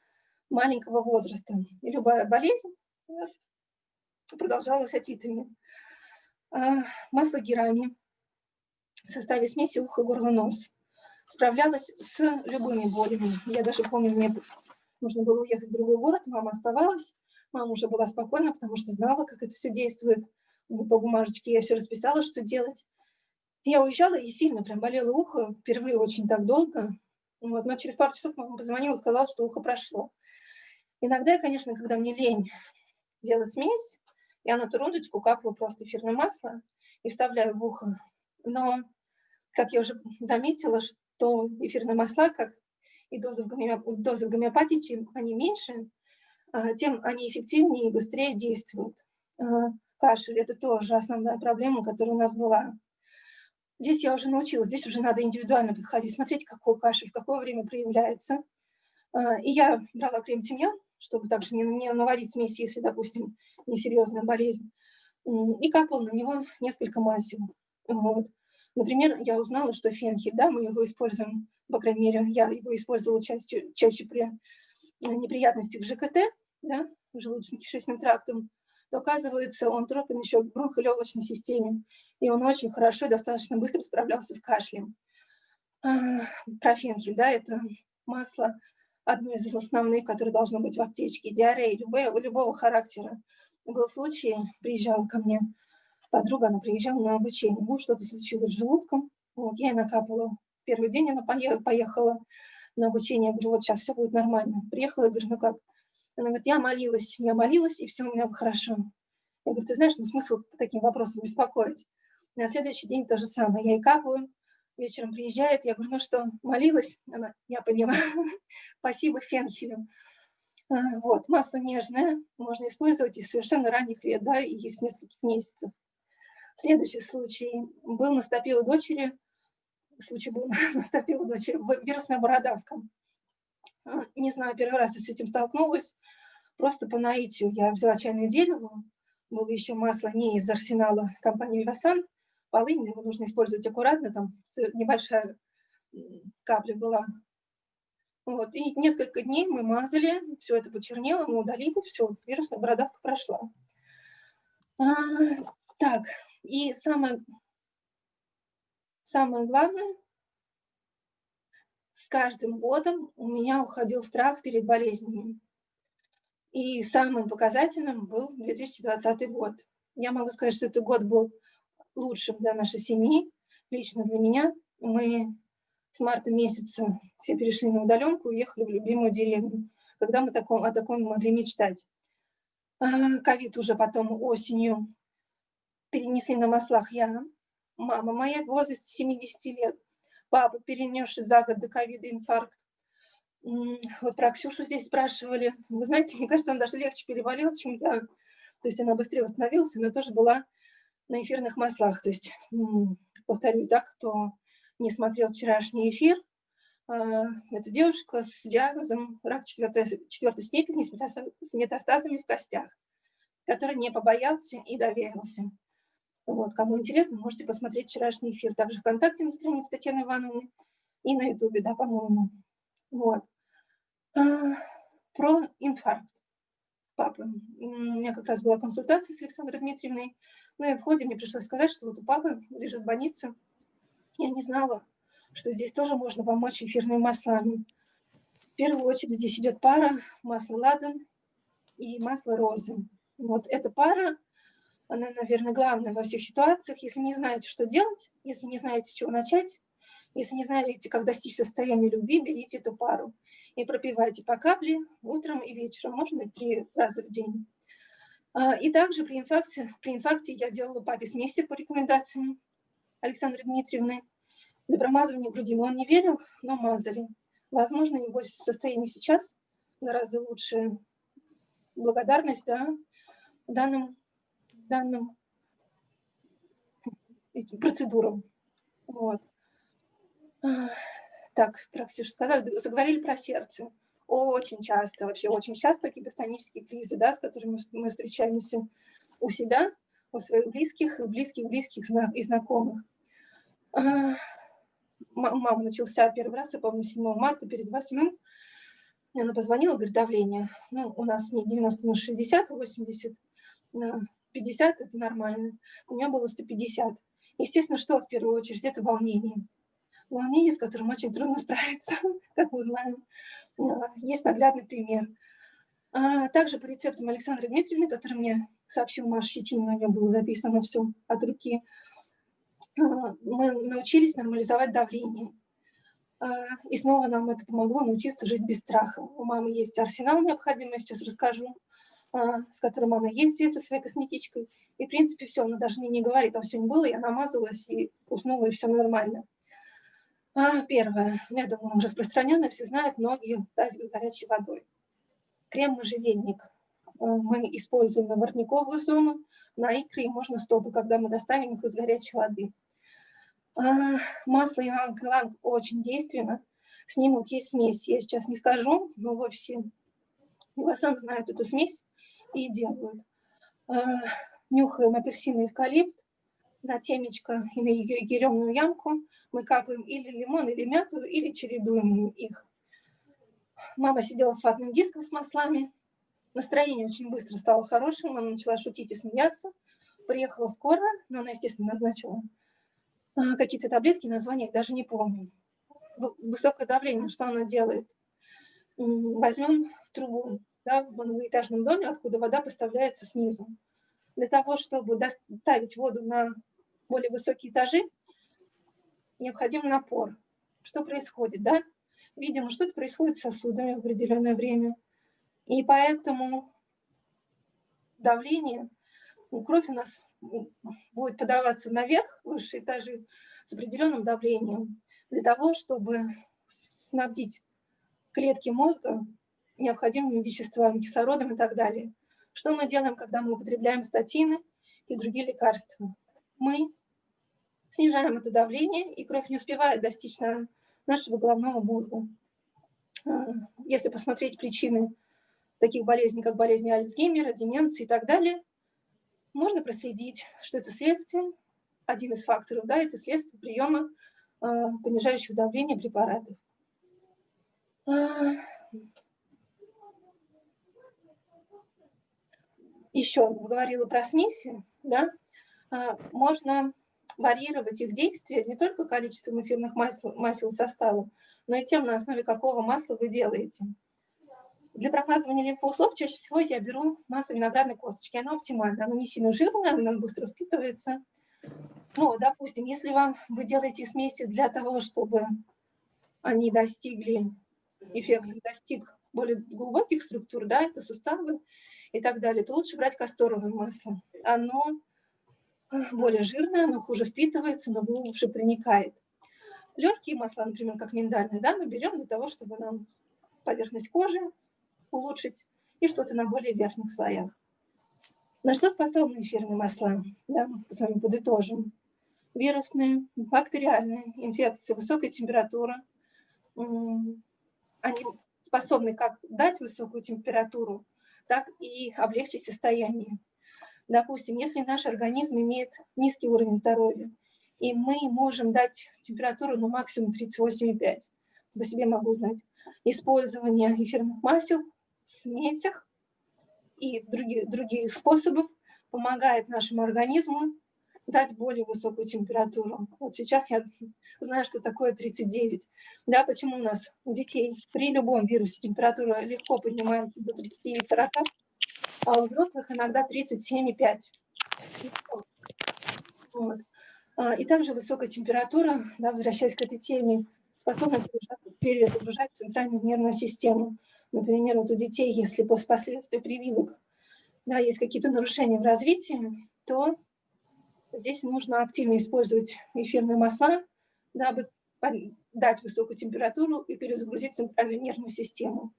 маленького возраста. И любая болезнь у нас продолжалась атитами. А, масло герани в составе смеси ухо, горло, нос. Справлялась с любыми болями. Я даже помню, мне нужно было уехать в другой город, мама оставалась. Мама уже была спокойна, потому что знала, как это все действует. По бумажечке я все расписала, что делать. Я уезжала и сильно прям болело ухо, впервые очень так долго. Вот, но через пару часов мама позвонила и сказала, что ухо прошло. Иногда, конечно, когда мне лень делать смесь, я на туруночку капаю просто эфирное масло и вставляю в ухо. Но, как я уже заметила, что эфирные масла, как и дозы гомеопатии, чем они меньше, а, тем они эффективнее и быстрее действуют. А, кашель – это тоже основная проблема, которая у нас была. Здесь я уже научилась, здесь уже надо индивидуально подходить, смотреть, какой кашель, в какое время проявляется. А, и я брала крем тимьян, чтобы также не, не наварить смесь, если, допустим, несерьезная болезнь, и капала на него несколько масел. Вот. Например, я узнала, что фенхель, да, мы его используем, по крайней мере, я его использовала чаще, чаще при э, неприятностях ЖКТ, да, желудочно-кишечным трактом, то оказывается, он тропен еще в бронхолегочной системе, и он очень хорошо и достаточно быстро справлялся с кашлем. А, профенхель, да, это масло, одно из основных, которое должно быть в аптечке, диарея любого, любого характера. Был случай, приезжала ко мне подруга, она приезжала на обучение, ну, что-то случилось с желудком, вот, я ей накапала. Первый день она поехала на обучение, я говорю, вот сейчас все будет нормально. Приехала, я говорю, ну как? Она говорит, я молилась, я молилась, и все у меня хорошо. Я говорю, ты знаешь, ну смысл таким вопросам беспокоить? На следующий день то же самое, я ей капаю, вечером приезжает, я говорю, ну что, молилась? Она, я поняла, спасибо фенхелю. А, вот, масло нежное, можно использовать из совершенно ранних лет, да, и из нескольких месяцев. Следующий случай был на стопе у дочери, случай был на стопе у дочери, вирусная бородавка. А, не знаю, первый раз я с этим столкнулась, просто по наитию я взяла чайное дерево, было еще масло не из арсенала компании Вивасан, полынь, его нужно использовать аккуратно, там небольшая капля была. Вот, и несколько дней мы мазали, все это почернело, мы удалили, все, вирусная бородавка прошла. А, так, и самое, самое главное, с каждым годом у меня уходил страх перед болезнями. И самым показательным был 2020 год. Я могу сказать, что этот год был лучшим для нашей семьи, лично для меня. Мы с марта месяца все перешли на удаленку, уехали в любимую деревню, когда мы таком, о таком могли мечтать. А, ковид уже потом осенью перенесли на маслах я, мама моя в возрасте 70 лет, папа, перенесший за год до ковида инфаркт. Вот про Ксюшу здесь спрашивали. Вы знаете, мне кажется, она даже легче переболела, чем я. То есть она быстрее восстановилась, она тоже была на эфирных маслах. То есть, повторюсь, да, кто не смотрел вчерашний эфир, а, это девушка с диагнозом рак четвертой, четвертой степени с метастазами в костях, который не побоялся и доверился. Вот, кому интересно, можете посмотреть вчерашний эфир. Также ВКонтакте на странице Татьяны Ивановны и на Ютубе, да, по-моему. Вот. А, про инфаркт папы. У меня как раз была консультация с Александрой Дмитриевной. Ну и в ходе мне пришлось сказать, что вот у папы лежит в больнице. Я не знала, что здесь тоже можно помочь эфирными маслами. В первую очередь здесь идет пара масло ладан и масло розы. Вот эта пара она, наверное, главная во всех ситуациях. Если не знаете, что делать, если не знаете, с чего начать, если не знаете, как достичь состояния любви, берите эту пару и пропивайте по капле утром и вечером, можно три раза в день. А, и также при инфаркте, при инфаркте я делала папе смеси по рекомендациям Александры Дмитриевны. Для промазывания груди, но он не верил, но мазали. Возможно, его состояние сейчас гораздо лучше. Благодарность да, данным данным этим процедурам. Вот. Так, про Ксюшу сказали, заговорили про сердце. Очень часто, вообще очень часто гипертонические кризы, да, с которыми мы встречаемся у себя, у своих близких, близких-близких и знакомых. Мама начался первый раз, я помню, 7 марта перед 8 она позвонила, говорит, давление. Ну, у нас не 90 на 60, 80 на 50, это нормально. У нее было 150. Естественно, что в первую очередь? Это волнение. Волнение, с которым очень трудно справиться, как мы знаем. А, есть наглядный пример. А также по рецептам Александры Дмитриевны, который мне сообщил Маша Щетинина, у нее было записано все от руки, а, мы научились нормализовать давление. А, и снова нам это помогло научиться жить без страха. У мамы есть арсенал необходимый, я сейчас расскажу, а, с которым она ездит со своей косметичкой. И, в принципе, все, она даже мне не говорит, а все не было, я намазалась и уснула, и все нормально. А, первое, я думаю, распространенное, все знают, ноги тазик с горячей водой. Крем-можжевельник а, мы используем на воротниковую зону, на икры и можно стопы, когда мы достанем их из горячей воды. А, масло иланг-иланг очень действенно. С ним вот есть смесь. Я сейчас не скажу, но во все Васан знают эту смесь и делают. А, нюхаем апельсин и эвкалипт на темечко и на ее еремную ямку. Мы капаем или лимон, или мяту, или чередуем их. Мама сидела с ватным диском с маслами. Настроение очень быстро стало хорошим. Она начала шутить и смеяться. Приехала скоро, но она, естественно, назначила а, какие-то таблетки, названия даже не помню. Высокое давление, что оно делает? Возьмем трубу да, в многоэтажном доме, откуда вода поставляется снизу. Для того, чтобы доставить воду на более высокие этажи, необходим напор. Что происходит? Да? Видимо, что-то происходит с сосудами в определенное время. И поэтому давление, ну, кровь у нас будет подаваться наверх, высшие этажи, с определенным давлением, для того, чтобы снабдить клетки мозга необходимыми веществами, кислородом и так далее. Что мы делаем, когда мы употребляем статины и другие лекарства? Мы снижаем это давление, и кровь не успевает достичь на нашего головного мозга. А, если посмотреть причины таких болезней, как болезни Альцгеймера, деменции и так далее, можно проследить, что это следствие, один из факторов, да, это следствие приема э, понижающих давление препаратов. А, еще говорила про смеси, да, а, можно варьировать их действия не только количеством эфирных масел, масел состава, но и тем, на основе какого масла вы делаете. Для промазывания лимфоузлов чаще всего я беру масло виноградной косточки. Оно оптимально, оно не сильно жирное, оно быстро впитывается. Ну, допустим, если вам вы делаете смеси для того, чтобы они достигли эффекта, достиг более глубоких структур, да, это суставы и так далее, то лучше брать касторовое масло. Оно более жирное, оно хуже впитывается, но глубже проникает. Легкие масла, например, как миндальные, да, мы берем для того, чтобы нам поверхность кожи улучшить и что-то на более верхних слоях. На что способны эфирные масла? Да, мы с вами подытожим. Вирусные, бактериальные инфекции, высокая температура. Они способны как дать высокую температуру, так и облегчить состояние. Допустим, если наш организм имеет низкий уровень здоровья, и мы можем дать температуру ну, максимум 38,5, по себе могу знать, использование эфирных масел смесях и других, других способов помогает нашему организму дать более высокую температуру. Вот сейчас я знаю, что такое 39. Да, почему у нас у детей при любом вирусе температура легко поднимается до 39-40, а у взрослых иногда 37,5. Вот. А, и также высокая температура, да, возвращаясь к этой теме, способна перезагружать центральную нервную систему. Например, вот у детей, если после последствий прививок да, есть какие-то нарушения в развитии, то здесь нужно активно использовать эфирные масла, дабы дать высокую температуру и перезагрузить центральную нервную систему.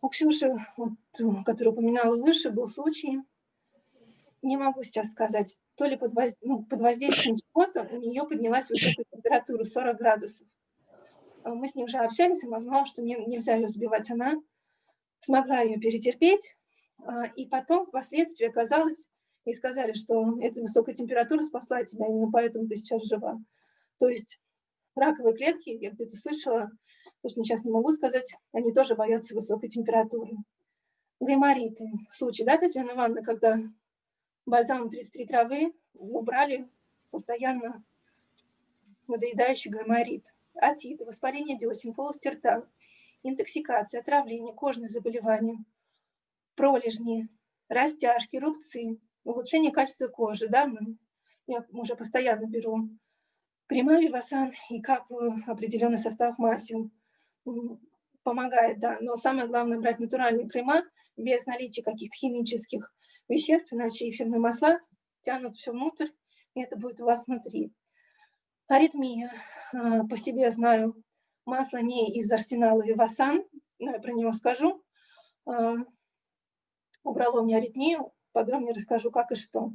У Ксюши, вот, которую упоминала выше, был случай, не могу сейчас сказать, то ли под, воз... ну, под воздействием чего-то у нее поднялась высокая температура 40 градусов. А, Мы с ней уже общались, она знала, что не- нельзя ее сбивать. Она смогла ее перетерпеть. а, И потом, впоследствии, оказалось, и сказали, что эта высокая температура спасла тебя, именно поэтому ты сейчас жива. То есть раковые клетки, я где-то слышала, точно сейчас не могу сказать, они тоже боятся высокой температуры. Гаймориты. Случай, да, Татьяна Ивановна, когда бальзам 33 травы убрали постоянно надоедающий гайморит. Атит, воспаление десен, полости рта, интоксикация, отравление, кожные заболевания, пролежни, растяжки, рубцы, улучшение качества кожи. Да, мы, я уже постоянно беру крема Вивасан и капаю определенный состав масел. Помогает, да. Но самое главное брать натуральные крема без наличия каких-то химических веществ, иначе эфирные масла тянут все внутрь, и это будет у вас внутри. Аритмия. А, По себе знаю, масло не из арсенала Вивасан, но я про него скажу. А, Убрало мне аритмию, подробнее расскажу, как и что.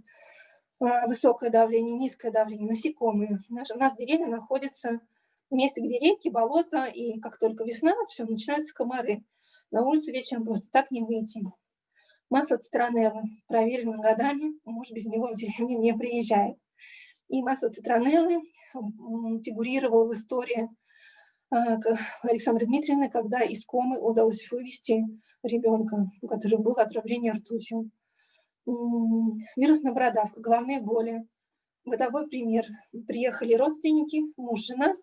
А, Высокое давление, низкое давление, насекомые. У нас деревня находится в месте, где реки, болота, и как только весна, все, начинаются комары. На улицу вечером просто так не выйти. Масло цитронеллы, проверено годами, муж без него в деревню не приезжает. И масло цитронеллы фигурировало в истории а, Александры Дмитриевны, когда из комы удалось вывести ребенка, у которого было отравление ртутью. Вирусная бородавка, головные боли. Бытовой пример. Приехали родственники, муж, жена.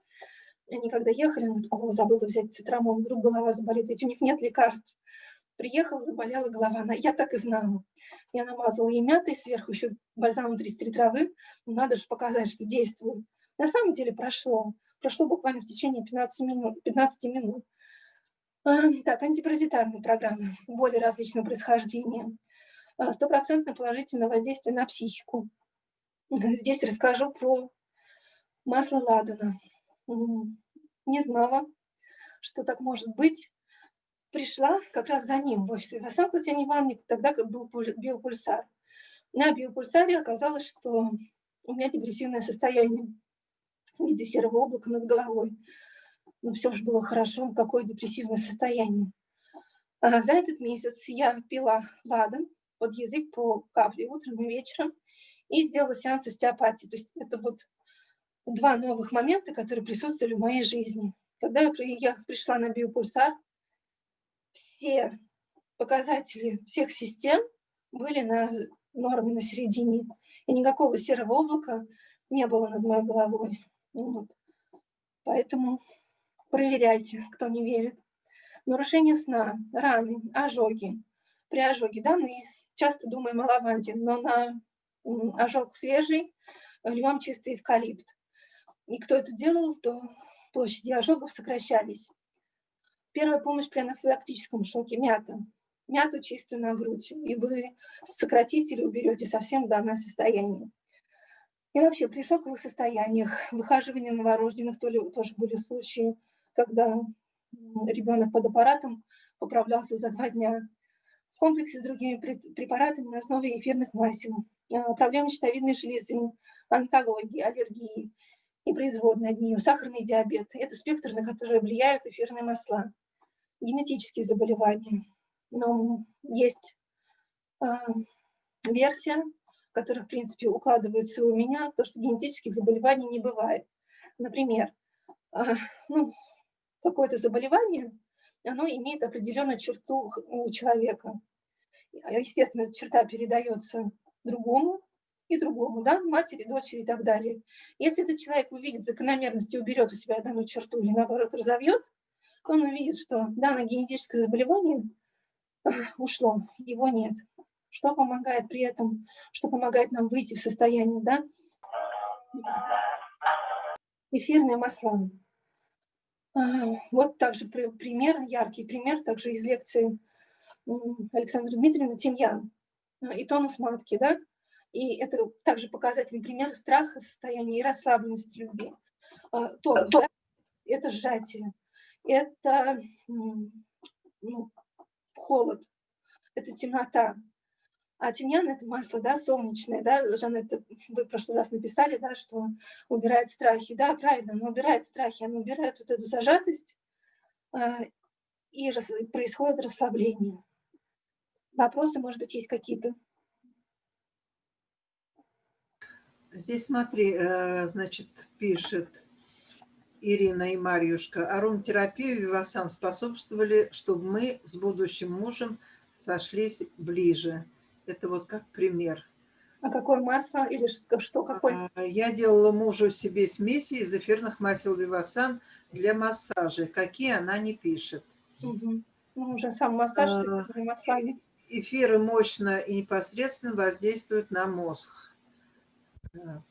Они когда ехали, он говорит, о, забыла взять цитрамон, вдруг голова заболит, ведь у них нет лекарств. Приехал, заболела голова. Она, я так и знала. Я намазала ей мятой, сверху еще бальзамом 33 травы. Ну, Надо же показать, что действует. На самом деле прошло. Прошло буквально в течение 15 минут. 15 минут. А, Так, антипаразитарные программы, боли различного происхождения. А, Стопроцентное положительное воздействие на психику. Здесь расскажу про масло ладана. Не знала, что так может быть. Пришла как раз за ним в офис Васан Татьяне Ивановне, тогда был пуль- биопульсар. На биопульсаре оказалось, что у меня депрессивное состояние в виде серого облака над головой. Ну, все же было хорошо, какое депрессивное состояние. А за этот месяц я пила ладан под язык по капле утром и вечером и сделала сеанс остеопатии. То есть это вот два новых момента, которые присутствовали в моей жизни. Когда я, при- я пришла на биопульсар, все показатели всех систем были на норме на середине. И никакого серого облака не было над моей головой. Вот. Поэтому проверяйте, кто не верит. Нарушение сна, раны, ожоги. При ожоге, да, мы часто думаем о лаванде, но на ожог свежий льем чистый эвкалипт. И кто это делал, то площади ожогов сокращались. Первая помощь при анафилактическом шоке – мята. Мяту чистую на грудь, и вы сократите или уберете совсем данное состояние. И вообще при шоковых состояниях, выхаживание новорожденных то ли- тоже были случаи, когда ребенок под аппаратом поправлялся за два дня. В комплексе с другими препаратами на основе эфирных масел, а, проблемы щитовидной железы, онкологии, аллергии и производные от нее, сахарный диабет. Это спектр, на который влияют эфирные масла. Генетические заболевания. Но есть а, версия, которая, в принципе, укладывается у меня, то, что генетических заболеваний не бывает. Например, а, ну, какое-то заболевание, оно имеет определенную черту у человека. Естественно, эта черта передается другому и другому, да, матери, дочери и так далее. Если этот человек увидит закономерность и уберет у себя данную черту или, наоборот, разовьет, он увидит, что данное генетическое заболевание ушло, его нет. Что помогает при этом, что помогает нам выйти в состояние, да? Эфирные масла. А, Вот также при- пример, яркий пример, также из лекции м, Александры Дмитриевны «Тимьян» и тонус матки, да? И это также показательный пример страха, состояния и расслабленности любви. А, Тонус, да? это сжатие, это ну, холод, это темнота. А тимьян – это масло, да, солнечное, да, Жанетта, вы в прошлый раз написали, да, что убирает страхи. Да, правильно, оно убирает страхи, оно убирает вот эту зажатость, а, и происходит расслабление. Вопросы, может быть, есть какие-то? Здесь смотри, э, значит, пишет Ирина и Марьюшка. Ароматерапия и Вивасан способствовали, чтобы мы с будущим мужем сошлись ближе. Это вот как пример. А какое масло или что, какой? А, я делала мужу себе смеси из эфирных масел Вивасан для массажа. Какие она не пишет. Угу. Ну, уже сам массаж с А, маслами. Эфиры мощно и непосредственно воздействуют на мозг. Да.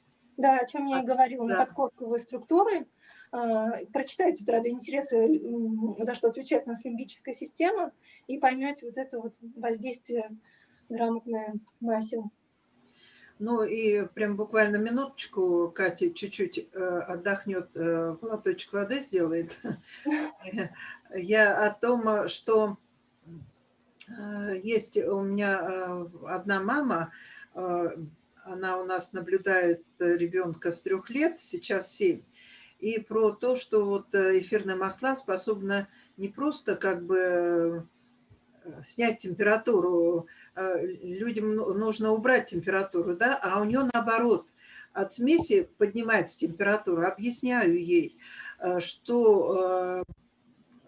О чем я и А, говорила, на да. подкорковые структуры. А, Прочитайте ради интереса, за что отвечает у нас лимбическая система, и поймете вот это вот воздействие грамотное масел. Ну и прям буквально минуточку Катя чуть-чуть э, отдохнет, э, глоточек воды сделает. Я о том, что э, есть у меня э, одна мама, э, она у нас наблюдает ребенка с трех лет, сейчас семь, и про то, что вот э, эфирные масла способны не просто как бы э, снять температуру, э, людям ну- нужно убрать температуру, да, а у нее наоборот, от смеси поднимается температура. Объясняю ей, э, что э,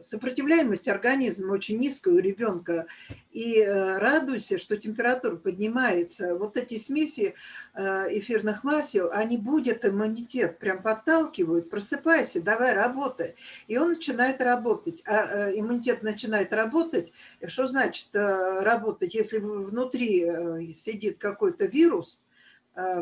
сопротивляемость организма очень низкая у ребенка, и э, радуйся, что температура поднимается. Вот эти смеси э, эфирных масел, они будут иммунитет, прям подталкивают, просыпайся, давай работай. И он начинает работать. А э, иммунитет начинает работать, что значит работать? Если внутри сидит какой-то вирус,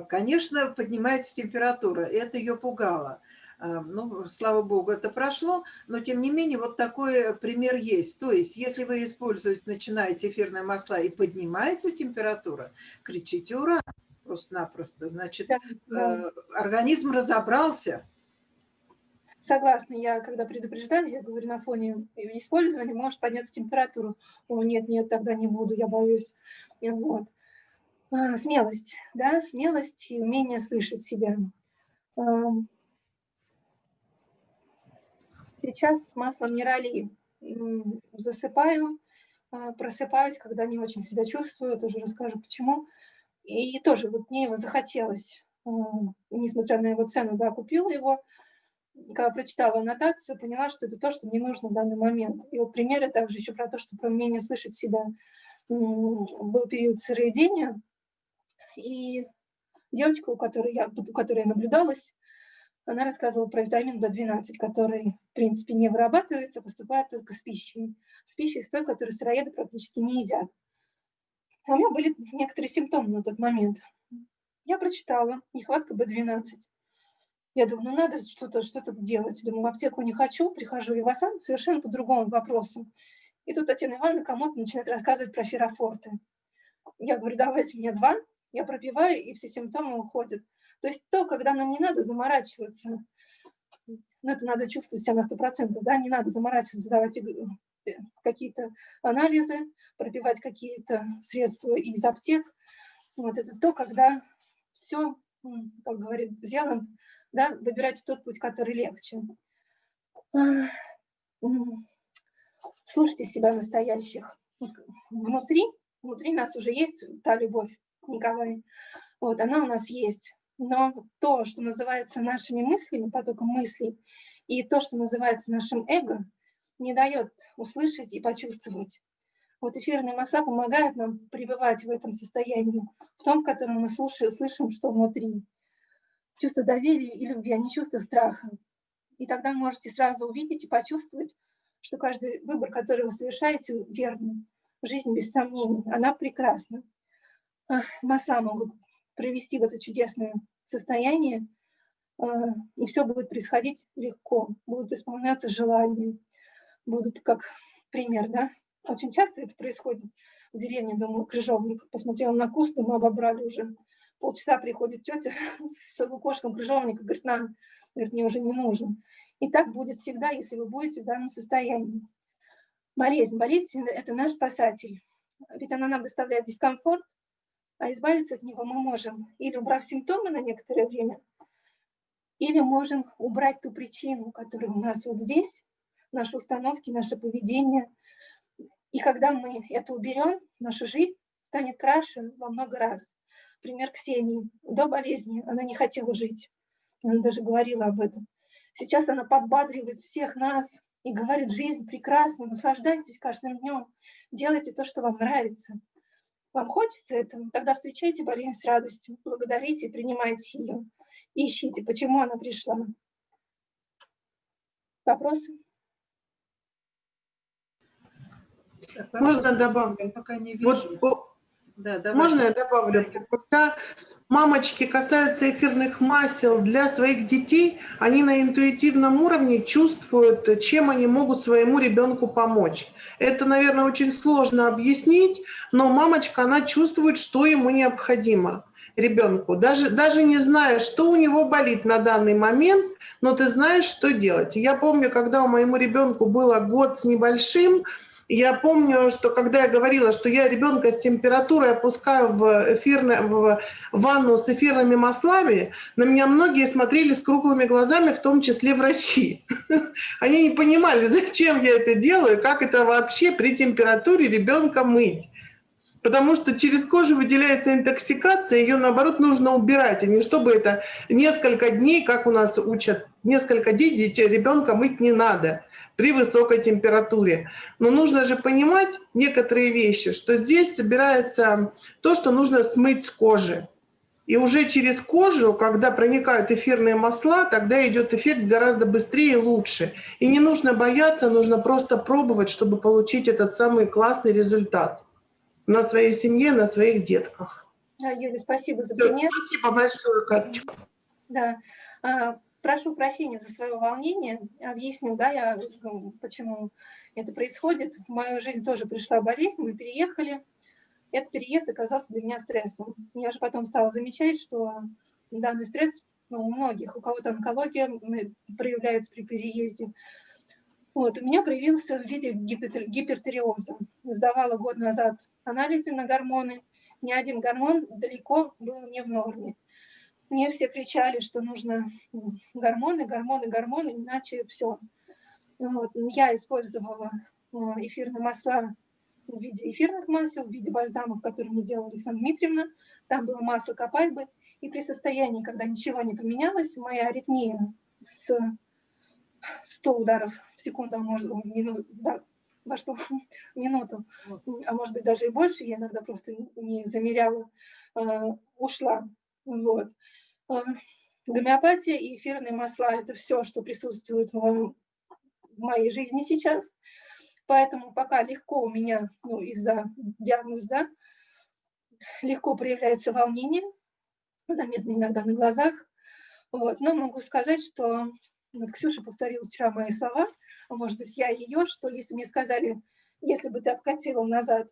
конечно, поднимается температура. Это ее пугало. Э, Ну, слава богу, это прошло, но тем не менее вот такой пример есть. То есть, если вы использовать начинаете эфирные масла и поднимается температура, кричите «Ура!» просто-напросто. Значит, Да, да. э, организм разобрался. Согласна, я когда предупреждаю, я говорю, на фоне использования может подняться температура. О, нет, нет, тогда не буду, я боюсь. И Вот. А, Смелость, да, смелость и умение слышать себя. Сейчас с маслом нерали м, засыпаю, а, просыпаюсь, когда не очень себя чувствую, тоже расскажу почему. И тоже вот мне его захотелось, а, несмотря на его цену, да, купила его, когда прочитала аннотацию, поняла, что это то, что мне нужно в данный момент. И вот примеры также еще про то, что про умение слышать себя. Был период сыроедения, и девочка, у которой я, у которой я наблюдалась, она рассказывала про витамин В12, который, в принципе, не вырабатывается, а поступает только с пищей. С пищей, с той, которую сыроеды практически не едят. У меня были некоторые симптомы на тот момент. Я прочитала нехватка В12. Я думаю, ну надо что-то что делать. Думаю, в аптеку не хочу, прихожу в Ивасан совершенно по другому вопросу. И тут Татьяна Ивановна кому-то начинает рассказывать про ферофорты. Я говорю, давайте мне два, я пропиваю, и все симптомы уходят. То есть то, когда нам не надо заморачиваться, ну это надо чувствовать себя на 100%, да, не надо заморачиваться, сдавать иг- э, какие-то анализы, пропивать какие-то средства из аптек. Вот это то, когда все, как говорит Зеланд, да, выбирать тот путь, который легче. М, Слушайте себя настоящих. Внутри, внутри нас уже есть та любовь, Николай. Вот, она у нас есть. Но то, что называется нашими мыслями, потоком мыслей, и то, что называется нашим эго, не дает услышать и почувствовать. Вот эфирные масла помогают нам пребывать в этом состоянии, в том, в котором мы слушаем, слышим, что внутри. Чувство доверия и любви, а не чувство страха. И тогда можете сразу увидеть и почувствовать, что каждый выбор, который вы совершаете, верный. Жизнь без сомнений, она прекрасна. Ах, Масла могут привести в это чудесное состояние, а, и все будет происходить легко, будут исполняться желания, будут как пример, да. Очень часто это происходит в деревне, думаю, крыжовник. Посмотрела на куст, думаю, обобрали уже. Полчаса приходит тетя с лукошком крыжовника, говорит, на, говорит, мне уже не нужен. И так будет всегда, если вы будете в данном состоянии. Болезнь. Болезнь – это наш спасатель. Ведь она нам доставляет дискомфорт, А избавиться от него мы можем, или убрав симптомы на некоторое время, или можем убрать ту причину, которая у нас вот здесь, наши установки, наше поведение. И когда мы это уберем, наша жизнь станет краше во много раз. Пример Ксении. До болезни она не хотела жить. Она даже говорила об этом. Сейчас она подбадривает всех нас и говорит, жизнь прекрасна, наслаждайтесь каждым днем, делайте то, что вам нравится. Вам хочется этого? Тогда встречайте болезнь с радостью, благодарите, принимайте ее. Ищите, почему она пришла. Вопросы? Так, Можно добавлю? Пока не вижу. Вот, Да, давай. можно я добавлю? Когда мамочки касаются эфирных масел для своих детей, они на интуитивном уровне чувствуют, чем они могут своему ребенку помочь. Это, наверное, очень сложно объяснить, но мамочка, она чувствует, что ему необходимо ребенку, даже, даже не зная, что у него болит на данный момент, но ты знаешь, что делать. Я помню, когда у моему ребенку было год с небольшим, я помню, что когда я говорила, что я ребенка с температурой опускаю в, эфирное, в ванну с эфирными маслами, на меня многие смотрели с круглыми глазами, в том числе врачи. Они не понимали, зачем я это делаю, как это вообще при температуре ребенка мыть. Потому что через кожу выделяется интоксикация, ее наоборот нужно убирать, а не чтобы это несколько дней, как у нас учат, несколько дней ребенка мыть не надо при высокой температуре. Но нужно же понимать некоторые вещи, что здесь собирается то, что нужно смыть с кожи. И уже через кожу, когда проникают эфирные масла, тогда идет эффект гораздо быстрее и лучше. И не нужно бояться, нужно просто пробовать, чтобы получить этот самый классный результат на своей семье, на своих детках. Да, Юля, спасибо за пример. Спасибо большое, Катечка. Да. Прошу прощения за свое волнение. Объясню, да, я, почему это происходит. В мою жизнь тоже пришла болезнь, мы переехали. Этот переезд оказался для меня стрессом. Я же потом стала замечать, что данный стресс ну, у многих, у кого-то онкология проявляется при переезде. Вот, у меня проявился в виде гипертер- гипертиреоза. Сдавала год назад анализы на гормоны. Ни один гормон далеко был не в норме. Мне все кричали, что нужно м, гормоны, гормоны, гормоны, иначе все. Вот. Я использовала э, эфирные масла в виде эфирных масел, в виде бальзамов, которые мне делала Александра Дмитриевна. Там было масло копальбы. И при состоянии, когда ничего не поменялось, моя аритмия с 100 ударов в секунду, а может в минуту, да, во что, в минуту, а может быть даже и больше, я иногда просто не замеряла, э, ушла. Вот. Гомеопатия и эфирные масла – это все, что присутствует в, моей жизни сейчас. Поэтому пока легко у меня, ну, из-за диагноза, да, легко проявляется волнение, заметно иногда на глазах. Вот. Но могу сказать, что вот Ксюша повторила вчера мои слова, может быть, я ее, что если мне сказали, если бы ты откатила назад,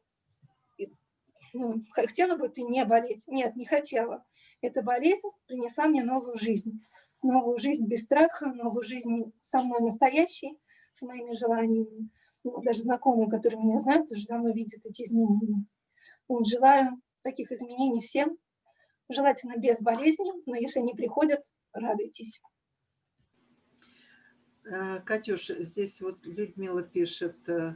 ну, хотела бы ты не болеть? Нет, не хотела. Эта болезнь принесла мне новую жизнь. Новую жизнь без страха, новую жизнь со мной настоящей, с моими желаниями. Ну, даже знакомые, которые меня знают, уже давно видят эти изменения. Вот, желаю таких изменений всем, желательно без болезни, но если они приходят, радуйтесь. Э, Катюш, здесь вот Людмила пишет, э,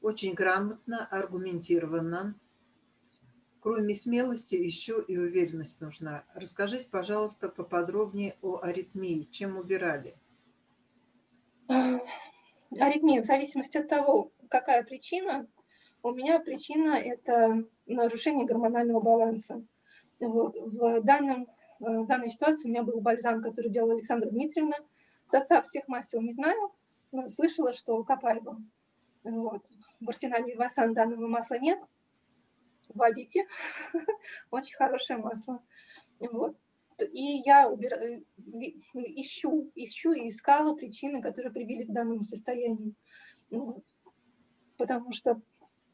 очень грамотно, аргументированно. Кроме смелости еще и уверенность нужна. Расскажите, пожалуйста, поподробнее о аритмии. Чем убирали? А, Аритмия, в зависимости от того, какая причина, у меня причина – это нарушение гормонального баланса. Вот. В, данном, э, в данной ситуации у меня был бальзам, который делала Александра Дмитриевна. Состав всех масел не знаю, но слышала, что копайба. Вот. В арсенале Васан данного масла нет. Вводите. Очень хорошее масло. Вот. И я убира- э, ищу, ищу и искала причины, которые привели к данному состоянию. Вот. Потому что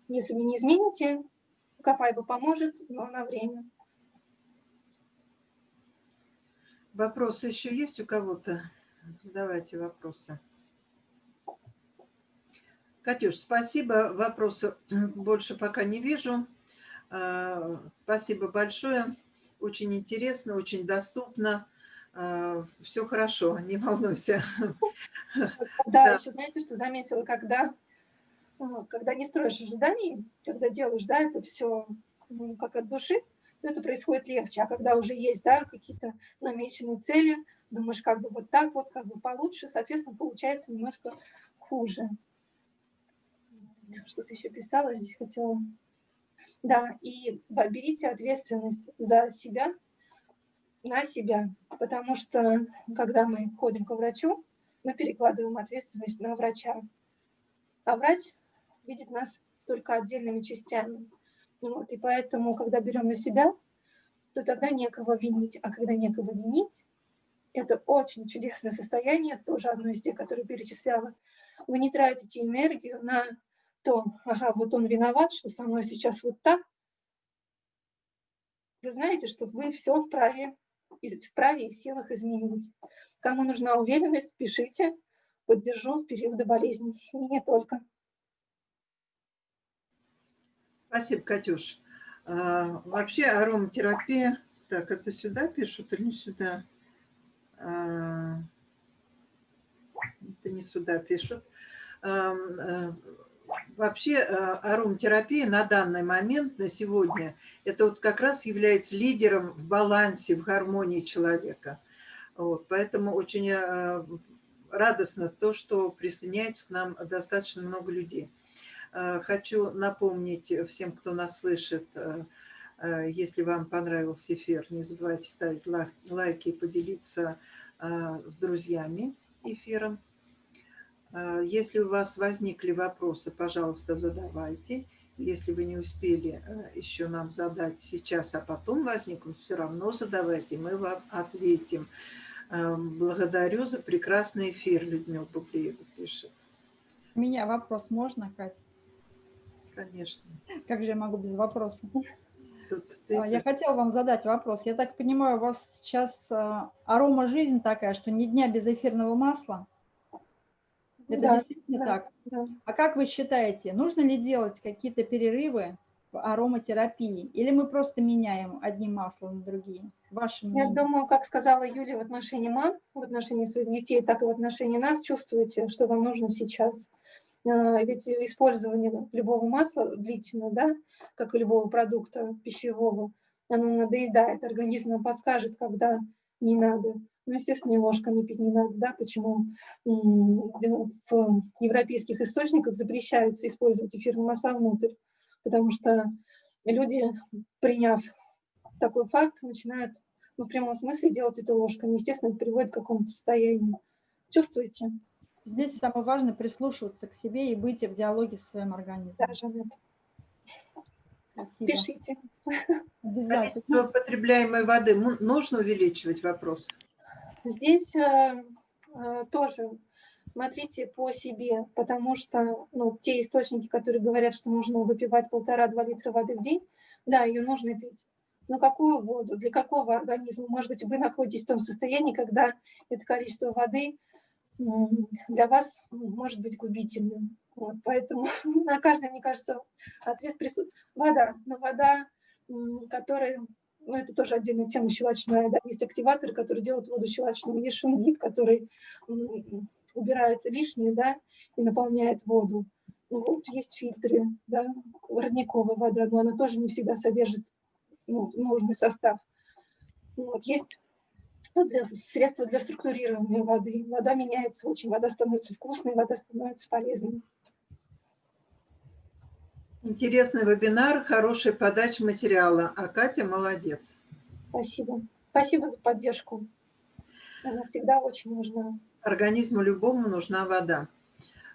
если вы не измените, Копайба поможет, но на время. Вопросы еще есть у кого-то? Задавайте вопросы. Катюш, спасибо. Вопросов больше пока не вижу. Спасибо большое. Очень интересно, очень доступно. Все хорошо, не волнуйся. Да, еще знаете, что заметила, когда, а, когда не строишь ожиданий, когда делаешь, да, это все как от души, то это происходит легче. А когда уже есть, да, какие-то намеченные цели, думаешь, как бы вот так вот, как бы получше, соответственно, получается немножко хуже. Что-то еще писала, здесь хотела. Да, и берите ответственность за себя, на себя, потому что когда мы ходим к врачу, мы перекладываем ответственность на врача. А врач видит нас только отдельными частями. Вот, и поэтому, когда берем на себя, то тогда некого винить. А когда некого винить, это очень чудесное состояние, тоже одно из тех, которые перечисляла. Вы не тратите энергию на то, ага, вот он виноват, что со мной сейчас вот так. Вы знаете, что вы все вправе, вправе и в силах изменить. Кому нужна уверенность, пишите, поддержу в периоды болезни. И не только. Спасибо, Катюш. А, Вообще ароматерапия, так, это сюда пишут или не сюда? А, Это не сюда пишут. Э, Вообще э, ароматерапия на данный момент, на сегодня, это вот как раз является лидером в балансе, в гармонии человека. Вот, поэтому очень э, радостно то, что присоединяется к нам достаточно много людей. Э, Хочу напомнить всем, кто нас слышит, если вам понравился эфир, не забывайте ставить лайк- лайки и поделиться с друзьями эфиром. Э, Если у вас возникли вопросы, пожалуйста, задавайте. Если вы не успели э, еще нам задать сейчас, а потом возникнут, все равно задавайте, мы вам ответим. Э, Благодарю за прекрасный эфир, Людмила Бублеева пишет. У меня вопрос можно, Катя? Конечно. Как же я могу без вопроса? Тут ты- А, Я хотела вам задать вопрос. Я так понимаю, у вас сейчас арома жизнь такая, что ни дня без эфирного масла. Это Да, действительно да. так. Да. А как вы считаете, нужно ли делать какие-то перерывы в ароматерапии? Или мы просто меняем одни масла на другие? Ваше Я думаю, как сказала Юлия в отношении мам, в отношении своих детей, так и в отношении нас, чувствуете, что вам нужно сейчас. А, Ведь использование любого масла длительно, да, как и любого продукта пищевого, оно надоедает, организм нам подскажет, когда не надо. Ну, естественно, и ложками пить не надо, да, почему в европейских источниках запрещается использовать эфирные масла внутрь, потому что люди, приняв такой факт, начинают ну, в прямом смысле делать это ложками. Естественно, это приводит к какому-то состоянию. Чувствуете? Здесь самое важное прислушиваться к себе и быть в диалоге со своим организмом. Да, Жанет? Спасибо. Пишите. Обязательно. Количество потребляемой воды нужно увеличивать вопрос? Здесь э, э, тоже смотрите по себе, потому что ну, те источники, которые говорят, что нужно выпивать полтора-два литра воды в день, да, ее нужно пить. Но какую воду, для какого организма? Может быть, вы находитесь в том состоянии, когда это количество воды для вас м, может быть губительным. Вот, поэтому на каждый, мне кажется, ответ присутствует. Вода, но вода, которая ну, это тоже отдельная тема щелочная, да, есть активаторы, которые делают воду щелочной, есть шунгит, который убирает лишнее, да, и наполняет воду. Ну, вот есть фильтры, да, родниковая вода, но она тоже не всегда содержит ну, нужный состав. Вот есть ну, для, средства для структурирования воды. Вода меняется очень, вода становится вкусной, вода становится полезной. Интересный вебинар, хорошая подача материала. А Катя молодец. Спасибо. Спасибо за поддержку. Она всегда очень нужна. Организму любому нужна вода.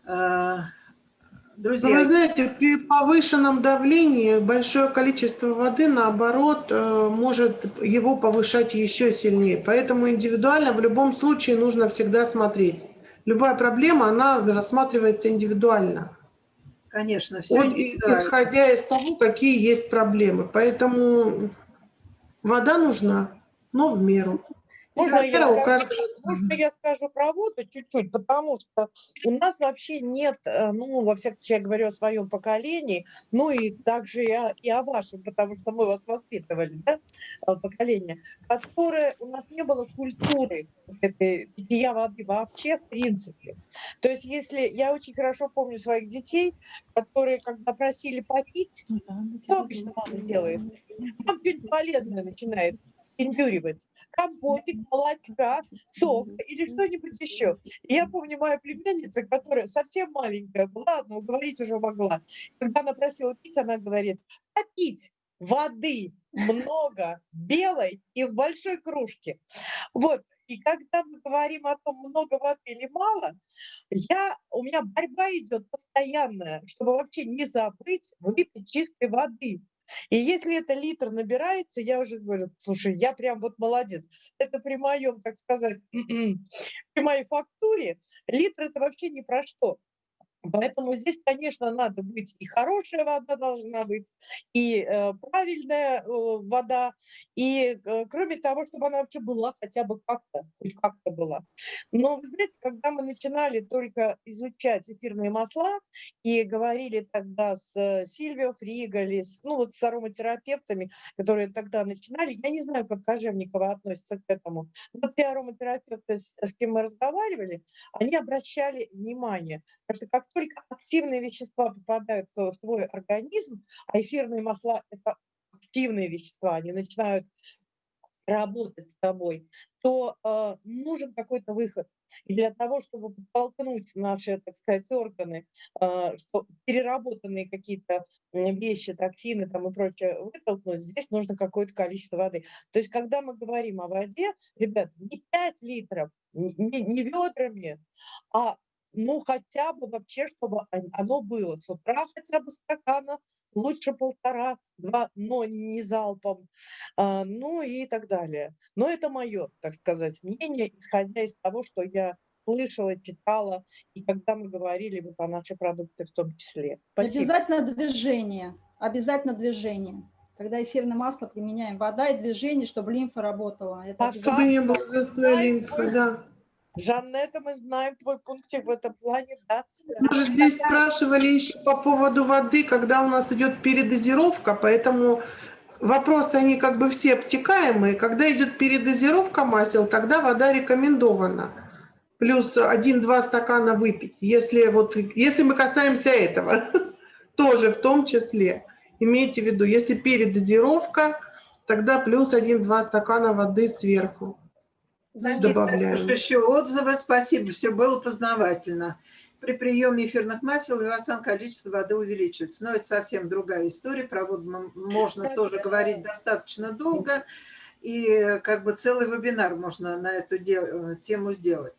А, Но вы Друзья, знаете, при повышенном давлении большое количество воды, наоборот, э, может его повышать еще сильнее. Поэтому индивидуально в любом случае нужно всегда смотреть. Любая проблема, она рассматривается индивидуально. Конечно, все Вот исходя из того, какие есть проблемы. Поэтому вода нужна, но в меру. Можно я, скажу, можно я скажу про воду чуть-чуть, потому что у нас вообще нет, э, ну, во всяком случае, я говорю о своем поколении, ну и также и о, и о вашем, потому что мы вас воспитывали, да, э, поколение, которое у нас не было культуры этой питья воды вообще в принципе. То есть если, я очень хорошо помню своих детей, которые, когда просили попить, что обычно мама делает? Мама что-нибудь полезное начинает пиндюривать. Компотик, молочка, сок или что-нибудь еще. Я помню мою племянницу, которая совсем маленькая была, но говорить уже могла. Когда она просила пить, она говорит, попить воды много, белой и в большой кружке. Вот. И когда мы говорим о том, много воды или мало, я, у меня борьба идет постоянная, чтобы вообще не забыть выпить чистой воды. И если это литр набирается, я уже говорю, слушай, я прям вот молодец. Это при моем, так сказать, при моей фактуре литр это вообще ни про что. Поэтому здесь, конечно, надо быть, и хорошая вода должна быть, и э, правильная э, вода, и э, кроме того, чтобы она вообще была хотя бы как-то, хоть как-то была. Но, вы знаете, когда мы начинали только изучать эфирные масла и говорили тогда с э, Сильвио Фриголи, с, ну вот с ароматерапевтами, которые тогда начинали, я не знаю, как Кожевникова относится к этому, но те ароматерапевты, с, с кем мы разговаривали, они обращали внимание, потому что как только активные вещества попадают в твой организм, а эфирные масла – это активные вещества, они начинают работать с тобой, то э, нужен какой-то выход. И для того, чтобы подтолкнуть наши, так сказать, органы, э, что переработанные какие-то вещи, токсины там и прочее вытолкнуть, здесь нужно какое-то количество воды. То есть, когда мы говорим о воде, ребят, не 5 литров, не, не ведрами, а ну, хотя бы вообще, чтобы оно было с утра хотя бы стакана, лучше полтора, два, но не залпом, а, ну и так далее. Но это мое, так сказать, мнение, исходя из того, что я слышала, читала, и когда мы говорили вот о нашей продукции в том числе. Спасибо. Обязательно движение, обязательно движение. Когда эфирное масло применяем, вода и движение, чтобы лимфа работала. Это а чтобы не было застоя лимфы, да. Жаннета, мы знаем твой пунктик в этом плане, да. Мы же здесь спрашивали еще по поводу воды, когда у нас идет передозировка, поэтому вопросы, они как бы все обтекаемые. Когда идет передозировка масел, тогда вода рекомендована. Плюс 1-2 стакана выпить. Если, вот, если мы касаемся этого, тоже в том числе. Имейте в виду, если передозировка, тогда плюс 1-2 стакана воды сверху. Добавляем. Еще отзывы, спасибо, все было познавательно. При приеме эфирных масел вивасан количество воды увеличивается. Но это совсем другая история. Про воду можно тоже говорить достаточно долго. И как бы целый вебинар можно на эту тему сделать.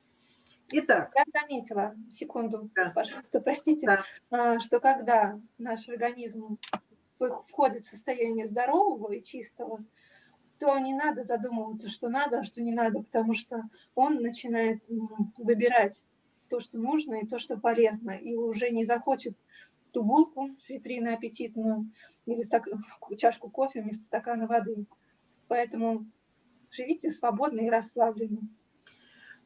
Итак. Я заметила, секунду, да. пожалуйста, простите, да. что когда наш организм входит в состояние здорового и чистого, то не надо задумываться, что надо, а что не надо, потому что он начинает выбирать то, что нужно и то, что полезно, и уже не захочет ту булку с витрины аппетитную или стак... чашку кофе вместо стакана воды. Поэтому живите свободно и расслабленно.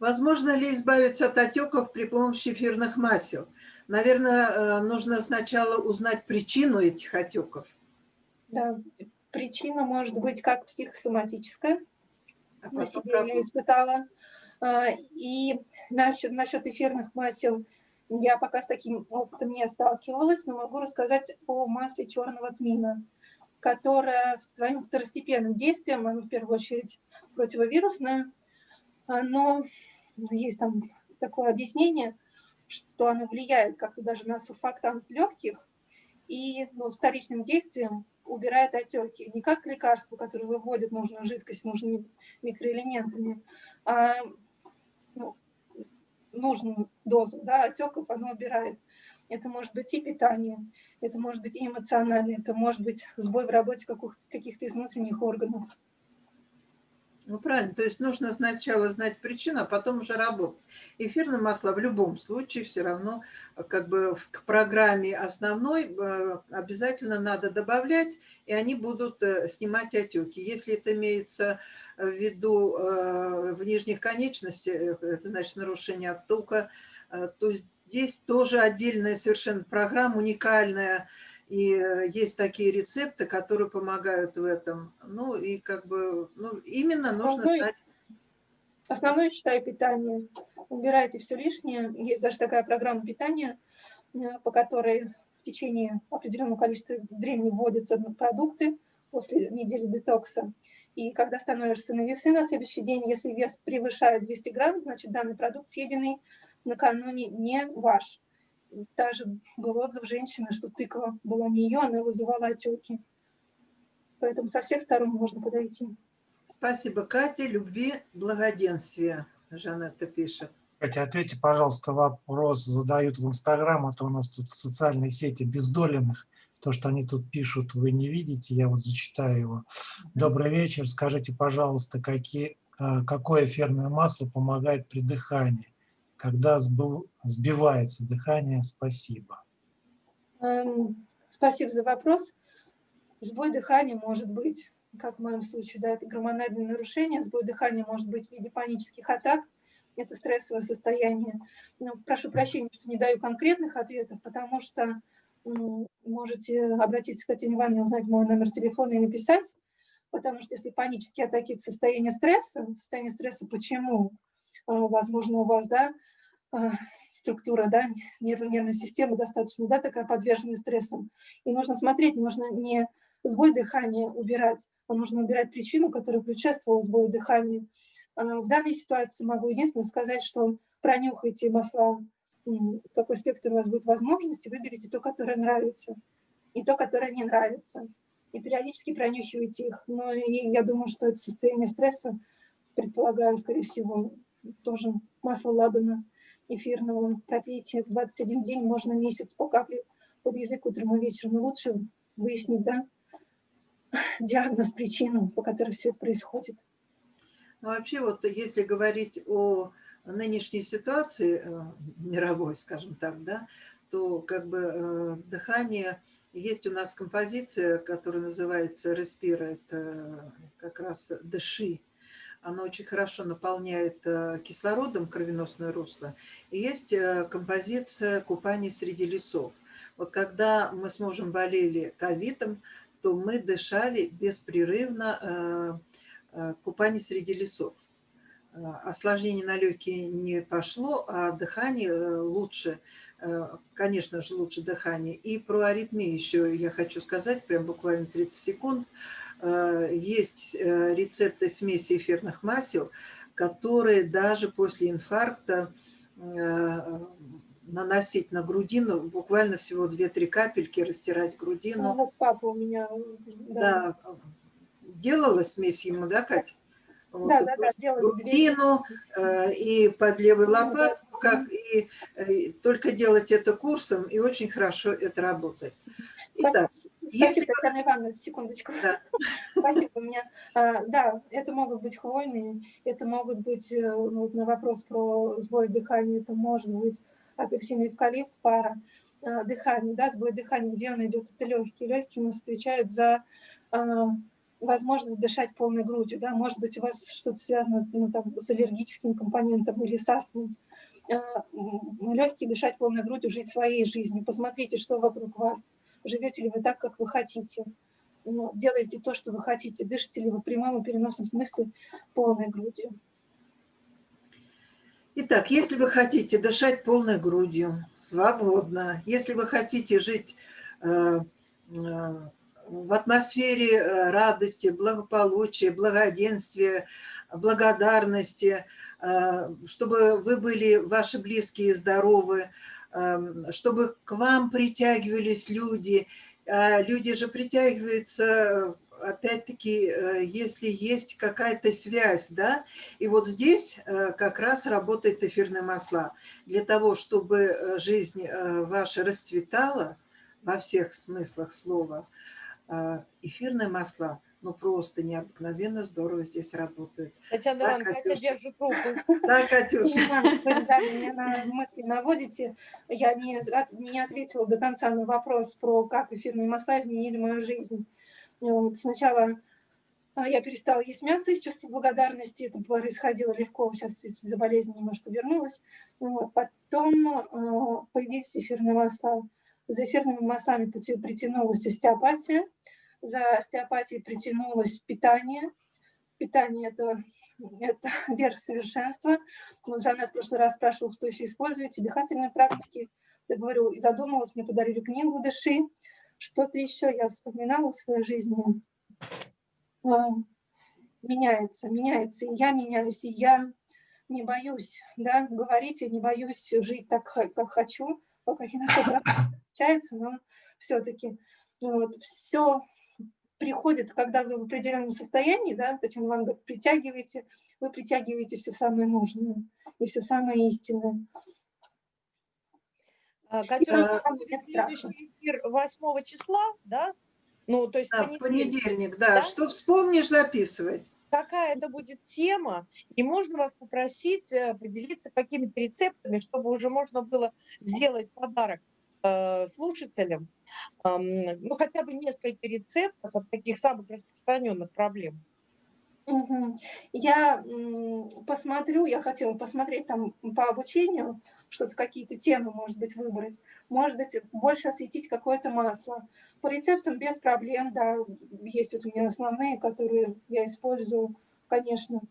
Возможно ли избавиться от отеков при помощи эфирных масел? Наверное, э, нужно сначала узнать причину этих отеков. Да, Причина может быть как психосоматическая, на себе я испытала. А, и насчет, насчет эфирных масел я пока с таким опытом не сталкивалась, но могу рассказать о масле черного тмина, которое своим второстепенным действием, оно в первую очередь противовирусное, но есть там такое объяснение, что оно влияет как-то даже на сурфактант легких, и ну, с вторичным действием убирает отеки. Не как лекарство, которое выводит нужную жидкость нужными микроэлементами, а ну, нужную дозу да, отеков оно убирает. Это может быть и питание, это может быть и эмоционально, это может быть сбой в работе каких-то из внутренних органов. Ну, правильно. То есть нужно сначала знать причину, а потом уже работать. Эфирные масла в любом случае все равно как бы к программе основной э, обязательно надо добавлять, и они будут э, снимать отеки. Если это имеется ввиду э, в нижних конечностях, это значит нарушение оттока, э, то здесь тоже отдельная совершенно программа, уникальная, и есть такие рецепты, которые помогают в этом. Ну и как бы, ну именно нужно Основной- знать. Основное, считаю, питание. Убирайте все лишнее. Есть даже такая программа питания, э, по которой в течение определенного количества времени вводятся продукты после недели детокса. И когда становишься на весы на следующий день, если вес превышает 200 грамм, значит данный продукт, съеденный накануне, не ваш. Даже был отзыв женщины, что тыква была не ее, она вызывала отеки. Поэтому со всех сторон можно подойти. Спасибо, Катя. Любви, благоденствия, Жанетта пишет. Катя, ответьте, пожалуйста, вопрос задают в Инстаграм, а то у нас тут социальные сети бездоленных. То, что они тут пишут, вы не видите, я вот зачитаю его. Добрый вечер, скажите, пожалуйста, какие, а, какое эфирное масло помогает при дыхании? Когда сбивается дыхание, спасибо. Эм, Спасибо за вопрос. Сбой дыхания может быть, как в моем случае, да, это гормональное нарушение. Сбой дыхания может быть в виде панических атак. Это стрессовое состояние. Ну, прошу прощения, что не даю конкретных ответов, потому что можете обратиться к Татьяне Ивановне, узнать мой номер телефона и написать. Потому что если панические атаки – это состояние стресса, состояние стресса почему? А, Возможно, у вас, да, а, структура, да, нерв- нервной системы достаточно, да, такая подверженная стрессам. И нужно смотреть, нужно не сбой дыхания убирать, а нужно убирать причину, которая предшествовала сбою дыхания. А, В данной ситуации могу единственное сказать, что пронюхайте масла, какой спектр у вас будет возможности, выберите то, которое нравится, и то, которое не нравится. И периодически пронюхивайте их. Но и я думаю, что это состояние стресса, предполагаю, скорее всего, тоже масло ладана эфирного пропейте в 21 день, можно месяц по капле под язык утром и вечером. Но лучше выяснить, да, диагноз, причину, по которой все это происходит. Ну, вообще, вот если говорить о нынешней ситуации э, мировой, скажем так, да, то как бы э, дыхание, есть у нас композиция, которая называется «Респира», это как раз «Дыши». Она очень хорошо наполняет э, кислородом кровеносное русло. И есть э, композиция «Купание среди лесов». Вот когда мы с мужем болели ковидом, то мы дышали беспрерывно э, купание среди лесов. Осложнение на легкие не пошло, а дыхание лучше, конечно же, лучше дыхание. И про аритмию еще я хочу сказать, прям буквально 30 секунд. Э, Есть э, рецепты смеси эфирных масел, которые даже после инфаркта э, наносить на грудину, буквально всего 2-3 капельки, растирать Ну, грудину. вот папа у меня, да, Да, делала смесь ему, да, Катя? Вот да, да, да, делали две грудину э, и под левой лопатку, как и э, только делать это курсом, и очень хорошо это работает. Итак, Спас- если- Спасибо, Татьяна Ивановна, секундочку. Да. Спасибо. У меня, а, да, это могут быть хвойные, это могут быть, э, ну, вот на вопрос про сбой дыхания, это может быть апельсин и эвкалипт, пара. А, Дыхание, да, сбой дыхания, где он идет, это легкие. Легкие у нас отвечают за а, возможность дышать полной грудью, да, может быть, у вас что-то связано ну, там, с аллергическим компонентом или с астмой. Легкие дышать полной грудью, жить своей жизнью. Посмотрите, что вокруг вас. Живете ли вы так, как вы хотите? Ну, делаете то, что вы хотите. Дышите ли вы в прямом и переносном смысле полной грудью? Итак, если вы хотите дышать полной грудью, свободно, если вы хотите жить э, э, в атмосфере э, радости, благополучия, благоденствия, благодарности, э, чтобы вы были, ваши близкие здоровы, чтобы к вам притягивались люди. А Люди же притягиваются, опять-таки, э, если есть какая-то связь, да, и вот здесь э, как раз работают эфирные масла. Для того, чтобы э, жизнь э, ваша расцветала во всех смыслах слова, э, эфирные масла, ну, просто необыкновенно здорово здесь работают. Татьяна Да, Ивановна, Катя держит руку. Да, Катюша? Татьяна Ивановна, вы, да, меня на мысли наводите. Я не, от- не ответила до конца на вопрос про как эфирные масла изменили мою жизнь. Вот, Сначала А, Я перестала есть мясо из чувства благодарности. Это происходило легко. Сейчас из-за болезни немножко вернулась. Вот. Потом а, появились эфирные масла. За эфирными маслами притянулась остеопатия. За остеопатией притянулось питание. Питание – это, это верх совершенства. Вот Жанет в прошлый раз спрашивал, что еще используете. Дыхательные практики. Я говорю, задумалась, мне подарили книгу «Дыши». Что-то еще я вспоминала в своей жизни а, меняется, меняется, и я меняюсь, и я не боюсь, да, говорить, я не боюсь жить так, как хочу, пока не на 100% получается, но все-таки вот, все приходит, когда вы в определенном состоянии, да, Татьяна Ивановна говорит, притягиваете, вы притягиваете все самое нужное и все самое истинное. Катюша, следующий эфир 8 числа, да? Ну, то есть Да, в понедельник. понедельник, да. Да? Что вспомнишь, записывай. какая это будет тема, и можно вас попросить э, поделиться какими-то рецептами, чтобы уже можно было сделать подарок слушателям, Ам, ну, хотя бы несколько рецептов от таких самых распространенных проблем. Мгм. Я посмотрю, я хотела посмотреть там по обучению, что-то, какие-то темы, может быть, выбрать. Может быть, больше осветить какое-то масло. По рецептам без проблем, да, есть вот у меня основные, которые я использую, конечно.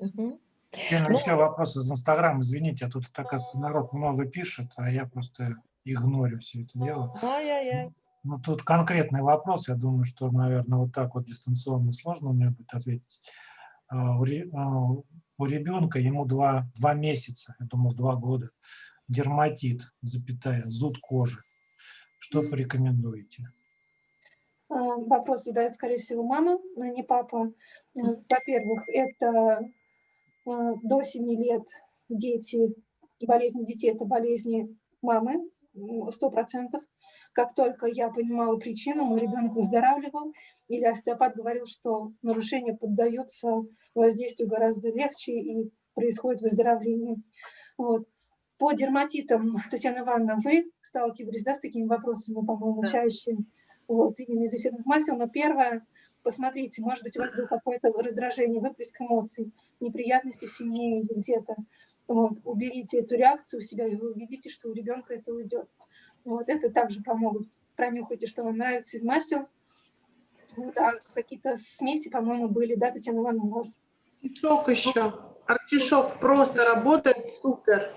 Мгм. Теперь Ну, все вопросы из Инстаграма, извините, а тут, оказывается, народ много пишет, а я просто игнорю все это дело. Ай-яй-яй. Ну, тут конкретный вопрос, я думаю, что, наверное, вот так вот дистанционно сложно мне будет ответить. А, У, а, ребенка, ему два, два месяца, я думал, два года, дерматит, запятая, зуд кожи. Что порекомендуете? А, Вопрос задает, скорее всего, мама, но не папа. Во-первых, это до 7 лет дети, болезни детей – это болезни мамы, м, 100%. Как только я понимала причину, мой ребенок выздоравливал, или остеопат говорил, что нарушения поддаются воздействию гораздо легче и происходит выздоровление. Вот. По дерматитам, Татьяна Ивановна, вы сталкивались да, с такими вопросами, по-моему, Да. чаще, вот, именно из эфирных масел. Но первое, посмотрите, может быть, у вас было какое-то раздражение, выплеск эмоций, неприятности в семье или где-то. Вот, уберите эту реакцию у себя, и вы увидите, что у ребенка это уйдет. Вот, это также помогут. Пронюхайте, что вам нравится из масел. Вот, а какие-то смеси, по-моему, были, да, Татьяна Ивановна, у вас? Артишок еще. Артишок просто работает супер.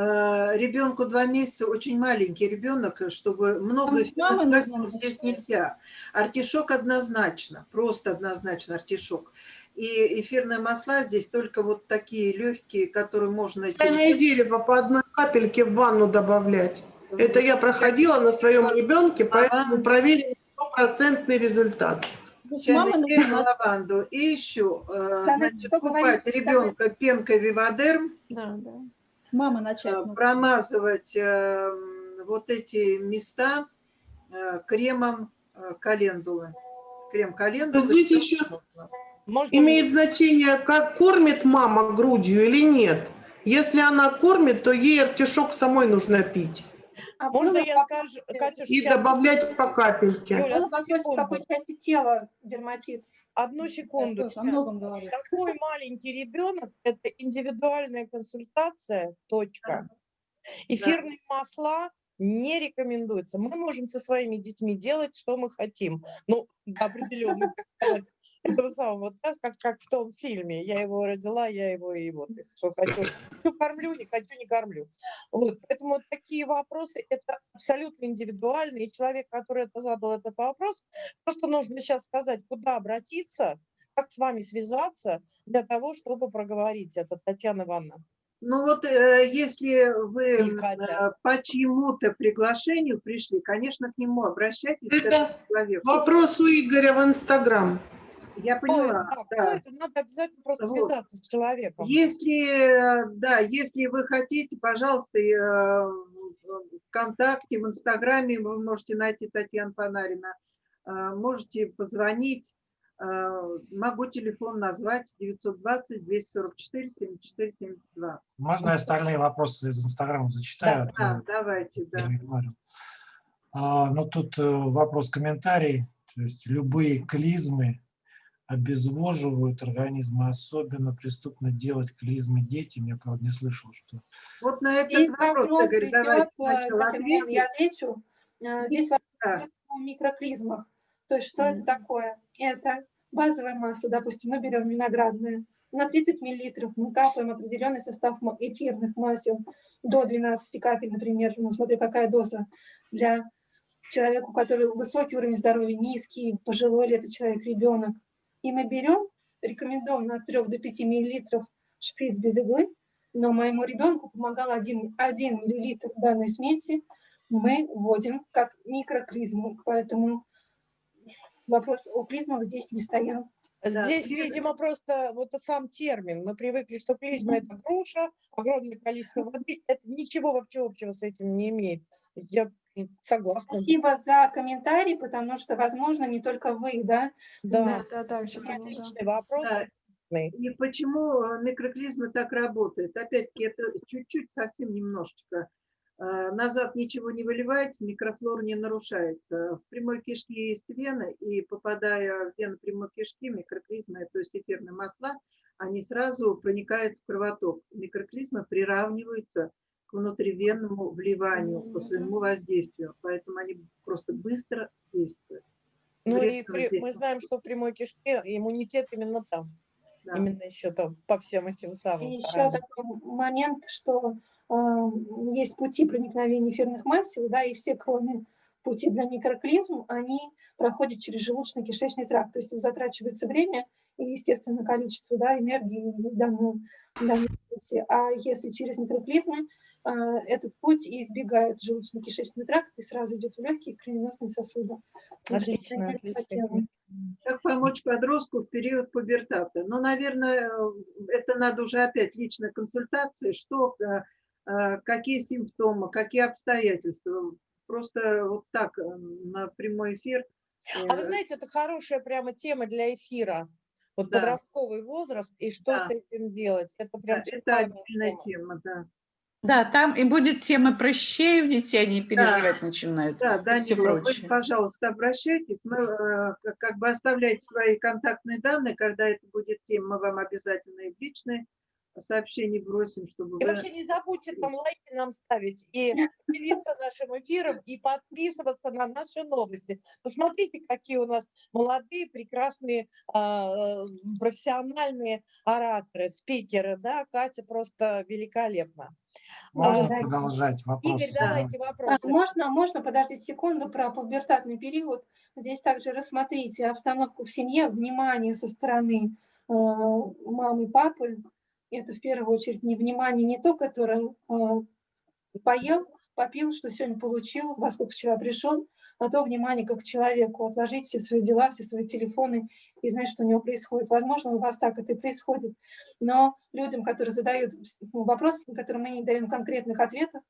Э, Ребенку два месяца, очень маленький ребенок, чтобы много масел здесь нельзя. Артишок однозначно, просто однозначно артишок. И эфирные масла здесь только вот такие легкие, которые можно... Чайное дерево по одной капельке в ванну добавлять. Это я проходила на своем ребенке, поэтому проверила стопроцентный результат. Мама нужна. лаванду. И еще, э, значит, что купать говорите, ребенка пенкой Вивадерм, Да, да. С мамы начать. э, нужно. промазывать э, вот эти места э, кремом э, календулы. Крем календулы. Но здесь еще Можно Имеет значение, как кормит мама грудью или нет. Если она кормит, то ей артишок самой нужно пить. А Можно я скажу, Катюш, И сейчас- добавлять по капельке. Юля, вопрос, в какой части тела дерматит? Одну Я секунду. тоже о многом говорю. Такой маленький ребенок – это индивидуальная консультация, точка. Эфирные масла не рекомендуются. Мы можем со своими детьми делать, что мы хотим. Ну, до этого самого, да, как, как в том фильме. Я его родила, я его и вот, что хочу. Хочу кормлю, не хочу, не кормлю. Вот, поэтому вот такие вопросы – это абсолютно индивидуально. И человек, который это задал этот вопрос, просто нужно сейчас сказать, куда обратиться, как с вами связаться для того, чтобы проговорить это, Татьяна Ивановна. Ну вот, э, если вы э, по чьему-то приглашению пришли, конечно, к нему обращайтесь, к Это человеку. Вопрос у Игоря в Инстаграм. Я поняла, Да, кто да. это? Надо обязательно просто Вот. связаться с человеком. Если, э, да, если вы хотите, пожалуйста, э, ВКонтакте, в Инстаграме вы можете найти Татьяну Панарина, Э, можете позвонить, могу телефон назвать 920 244 74 72. Можно я остальные вопросы из Инстаграма зачитаю? Да, А давайте, да. я игнорил. А, ну, тут э, вопрос-комментарий. То есть любые клизмы обезвоживают организм, и особенно преступно делать клизмы детям. Я, правда, не слышал, что... Вот на этот Здесь вопрос, вопрос Игорь, давайте идет, ответим. я отвечу. Э, Здесь вопрос Да. о микроклизмах. То есть что это Мгм. такое? Это базовое масло, допустим, мы берем виноградное. На 30 миллилитров мы капаем определенный состав эфирных масел до 12 капель, например, ну, смотря какая доза для человека, у которого высокий уровень здоровья, низкий, пожилой ли это человек, ребенок. И мы берем, рекомендуем от 3 до 5 миллилитров шприц без иглы, но моему ребенку помогал 1, 1 миллилитр данной смеси, мы вводим как микроклизму, поэтому вопрос о клизмах здесь не стоял. Да, Здесь, Лена. видимо, просто вот сам термин. Мы привыкли, что клизма – это груша, огромное количество воды. Это ничего вообще общего с этим не имеет. Я согласна. Спасибо за комментарий, потому что, возможно, не только вы, да, Да, Да, да, да. отличный вопрос. Да. И почему микроклизма так работает? Опять-таки, это чуть-чуть, совсем немножечко. Э, Назад ничего не выливается, микрофлора не нарушается. В прямой кишке есть вены, и попадая в вены прямой кишки, микроклизмы, то есть эфирные масла, они сразу проникают в кровоток. Микроклизмы приравниваются к внутривенному вливанию по своему воздействию, поэтому они просто быстро действуют. Ну и при- мы знаем, что в прямой кишке иммунитет именно там. Да. Именно еще там по всем этим самым. И еще такой момент, что есть пути проникновения эфирных масел, да, и все, кроме пути для микроклизм, они проходят через желудочно-кишечный тракт, то есть затрачивается время и, естественно, количество да, энергии в данном, в данном процессе. А если через микроклизмы, э, этот путь избегает желудочно-кишечный тракт и сразу идет в легкие кровеносные сосуды. Отлично. Как помочь подростку в период пубертата? Ну, наверное, это надо уже опять личной консультации, что, э, какие симптомы, какие обстоятельства. Просто вот так э, на прямой эфир. А вы э, знаете, это хорошая прямо тема для эфира. Вот Да. подростковый возраст и что Да. с этим делать. Это прям Это шикарная отдельная тема. тема, да. Да, там и будет тема прыщей у детей, они переживать начинают. Да, все Данила, вы, пожалуйста, обращайтесь. Мы э, как- как бы оставляйте свои контактные данные, когда это будет тема, мы вам обязательно и в личные сообщения бросим, чтобы И вы... вообще не забудьте там лайки нам ставить и делиться нашим эфиром и подписываться на наши новости. Посмотрите, какие у нас молодые, прекрасные, а, профессиональные ораторы, спикеры, да, Катя просто великолепна. Можно да. продолжать вопрос? Игорь, давайте А, вопросы. можно, можно, подождите секунду, про пубертатный период. Здесь также рассмотрите обстановку в семье, внимание со стороны э, мамы папы. Это в первую очередь не внимание не то, которое э, поел, попил, что сегодня получил, во сколько вчера пришел, а то внимание как человеку. Отложить все свои дела, все свои телефоны и знать, что у него происходит. Возможно, у вас так это и происходит. Но людям, которые задают ну, вопросы, на которые мы не даем конкретных ответов,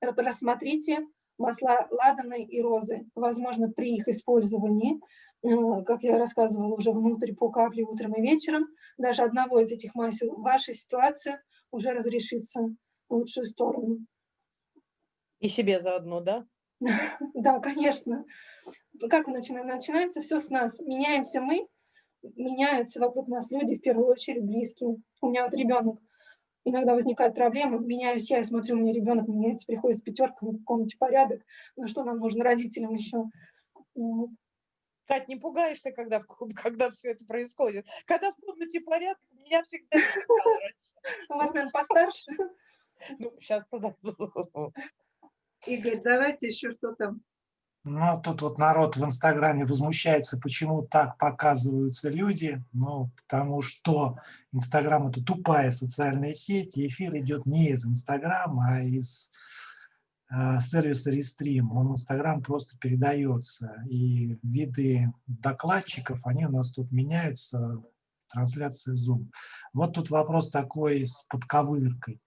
рассмотрите масла ладаны и розы. Возможно, при их использовании, э, как я рассказывала, уже внутрь по капле утром и вечером, даже одного из этих масел, ваша ситуация уже разрешится в лучшую сторону. И себе заодно, да? Да, конечно. Как начина- начинается все с нас. Меняемся мы, меняются вокруг нас люди, в первую очередь близкие. У меня вот ребенок. Иногда возникают проблемы, меняюсь я, я смотрю, у меня ребенок меняется, приходит с пятеркой, в комнате порядок. Ну что нам нужно родителям еще? Кать, не пугаешься, когда, когда все это происходит? Когда в комнате порядок, меня всегда. У вас, наверное, постарше. Ну, сейчас тогда. Игорь, давайте еще что там. Ну, тут вот народ в Инстаграме возмущается, почему так показываются люди. Ну, потому что Инстаграм – это тупая социальная сеть, и эфир идет не из Инстаграма, а из э, сервиса Рестрим. Он Инстаграм просто передается. И виды докладчиков, они у нас тут меняются в трансляции Zoom. Вот тут вопрос такой с подковыркой.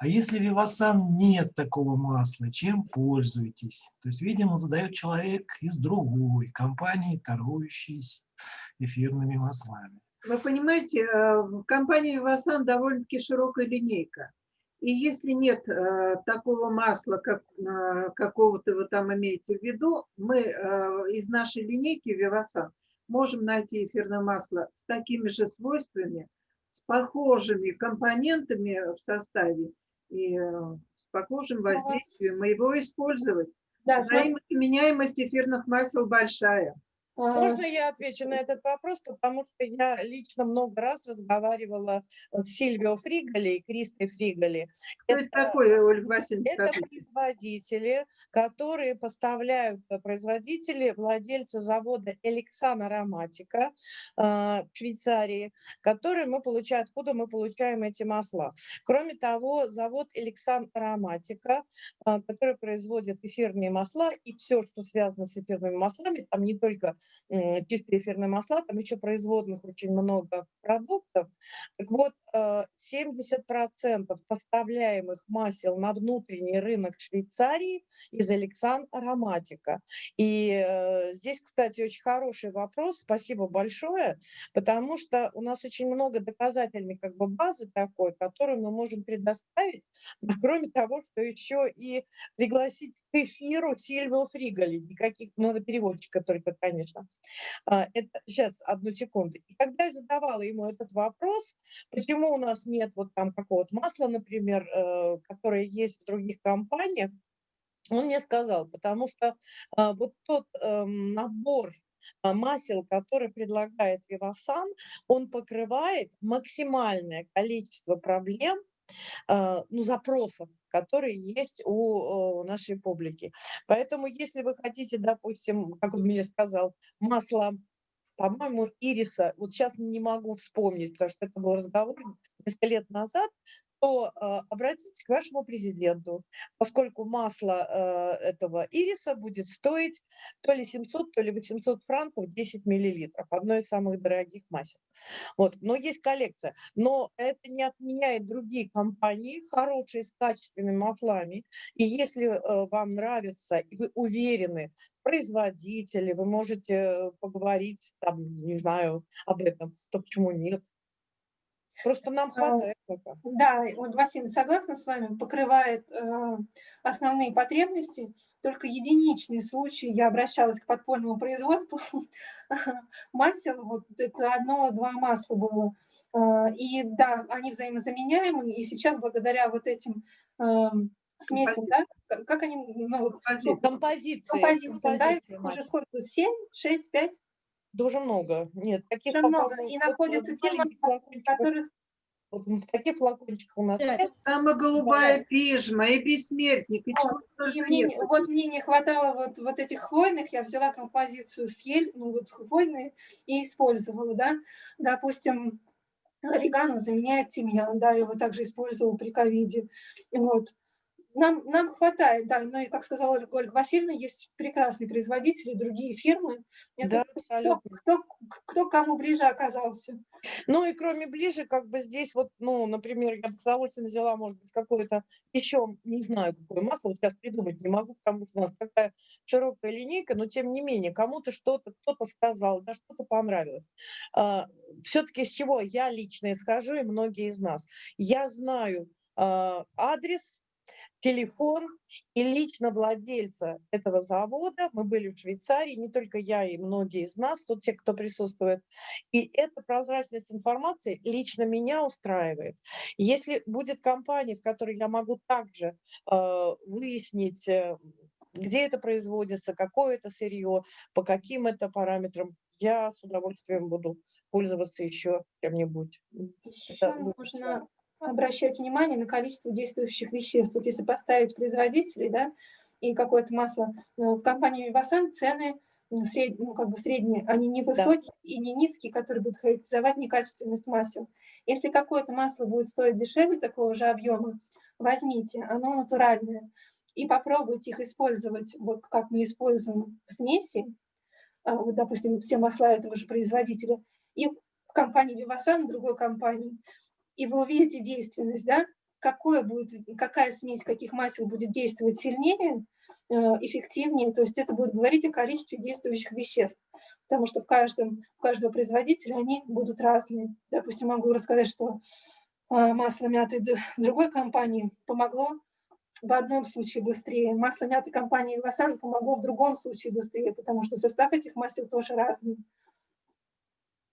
А если Вивасан нет такого масла, чем пользуетесь? То есть, видимо, задает человек из другой компании, торгующей эфирными маслами. Вы понимаете, э, в компании Вивасан довольно-таки широкая линейка. И если нет э, такого масла, как э, какого-то вы там имеете в виду, мы из нашей линейки Вивасан можем найти эфирное масло с такими же свойствами, с похожими компонентами в составе и э, с похожим воздействием, и его использовать. Да, смотри, Взаимозаменяемость эфирных масел большая. А, Можно я отвечу на этот вопрос, потому что я лично много раз разговаривала с Сильвио Фриголи и Кристой Фриголи. Что это такое, Ольга Васильевна? Это скажите? производители, которые поставляют э, производители, владельцы завода Эликсан Ароматика э, в Швейцарии, которые мы получаем, откуда мы получаем эти масла. Кроме того, завод Эликсан Ароматика, э, который производит эфирные масла и все, что связано с эфирными маслами, там не только чистые эфирные масла, там еще производных очень много продуктов. Так вот, э, 70% поставляемых масел на внутренний рынок Швейцарии из Александр Ароматика. И э, здесь, кстати, очень хороший вопрос, спасибо большое, потому что у нас очень много доказательной как бы базы такой, которую мы можем предоставить, кроме того, что еще и пригласить к эфиру Сильвио Фриголи, никаких, ну, переводчика только, конечно. А, Это, сейчас, одну секунду. И когда я задавала ему этот вопрос, почему у нас нет вот там какого-то масла, например, э, которое есть в других компаниях, он мне сказал, потому что а, вот тот эм, набор а, масел, который предлагает Вивасан, он покрывает максимальное количество проблем, а, ну, запросов, которые есть у э, нашей публики. Поэтому, если вы хотите, допустим, как он мне сказал, масло, по-моему, ириса, вот сейчас не могу вспомнить, потому что это был разговор несколько лет назад, то э, обратитесь к вашему президенту, поскольку масло э, этого ириса будет стоить то ли 700, то ли 800 франков 10 миллилитров, одно из самых дорогих масел. Вот. Но есть коллекция. Но это не отменяет другие компании, хорошие, с качественными маслами. И если э, вам нравится, и вы уверены, производители, вы можете поговорить, там, не знаю, об этом, то почему нет? Просто нам А, хватает. Да, вот Василий, согласна с вами, покрывает э, основные потребности. Только единичные случаи я обращалась к подпольному производству масел, вот это одно-два масла было. Э, И да, они взаимозаменяемые, и сейчас благодаря вот этим эм, смесям, да, как они, ну. Композиции. да, композиции их уже сколько, 7, 6, 5, Дуже много. Нет, таких уже много. И э, находятся те флакончиках, которых вот в таких флакончиках у нас Пять. нет. Там и голубая пижма, и бессмертник, и чего только И мне, нет. вот мне не хватало вот, вот этих хвойных, я взяла композицию с ель, ну вот хвойные, и использовала, да. Допустим, орегано заменяет тимьян, да, его также использовала при ковиде. Вот. Нам, нам хватает, да, но и, как сказала Ольга, Васильевна, есть прекрасные производители, другие фирмы. Это Да, кто, кто, кто кому ближе оказался. Ну и кроме ближе, как бы здесь вот, ну, например, я бы с удовольствием взяла, может быть, какое-то еще, не знаю, какое масло, вот сейчас придумать не могу, потому что у нас такая широкая линейка, но тем не менее, кому-то что-то, кто-то сказал, да, что-то понравилось. Все-таки с чего я лично исхожу, и многие из нас. Я знаю а, адрес, телефон и лично владельца этого завода. Мы были в Швейцарии, не только я и многие из нас, вот те, кто присутствует. И эта прозрачность информации лично меня устраивает. Если будет компания, в которой я могу также э, выяснить, э, где это производится, какое это сырье, по каким это параметрам, я с удовольствием буду пользоваться еще чем-нибудь. Еще Это нужно обращать внимание на количество действующих веществ. Вот если поставить производителей, да, и какое-то масло э, в компании Вивасан цены сред- ну, как бы средние, они не высокие и не низкие, которые будут характеризовать некачественность масел. Если какое-то масло будет стоить дешевле такого же объема, возьмите, оно натуральное, и попробуйте их использовать, вот как мы используем в смеси, а, вот, допустим, все масла этого же производителя, и в компании Вивасан, другой компании, и вы увидите действенность, да, какое будет, какая смесь каких масел будет действовать сильнее, э, эффективнее, то есть это будет говорить о количестве действующих веществ, потому что в каждом, у каждого производителя они будут разные. Допустим, могу рассказать, что а, масло мяты другой компании помогло в одном случае быстрее, масло мяты компании Васан помогло в другом случае быстрее, потому что состав этих масел тоже разный.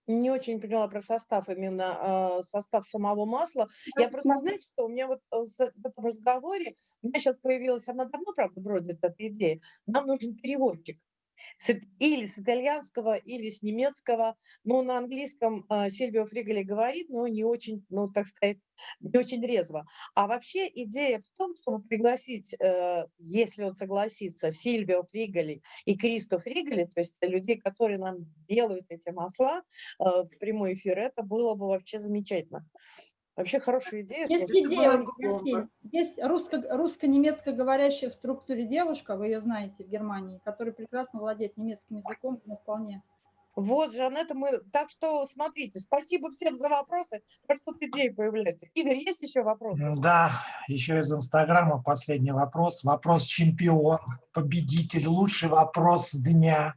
Не очень поняла про состав, именно э, состав самого масла. Я просто, смотри. знаете, что у меня вот э, в этом разговоре, у меня сейчас появилась, она давно, правда, бродит эта идея, нам нужен переводчик. Или с итальянского, или с немецкого. Ну, на английском э, Сильвио Фригали говорит, но не очень, ну, так сказать, не очень резво. А вообще идея в том, чтобы пригласить, э, если он согласится, Сильвио Фригали и Кристо Фригали, то есть людей, которые нам делают эти масла э, в прямой эфир, это было бы вообще замечательно. Вообще хорошая идея. Есть слушайте. идея, меня есть русско- русско-немецко говорящая в структуре девушка, вы ее знаете, в Германии, которая прекрасно владеет немецким языком, ну, вполне. Вот, Жанетта, мы... Так что, смотрите, спасибо всем за вопросы. Может, тут идеи появляются. Игорь, есть еще вопросы? Да, еще из Инстаграма последний вопрос. Вопрос чемпион, победитель, лучший вопрос дня.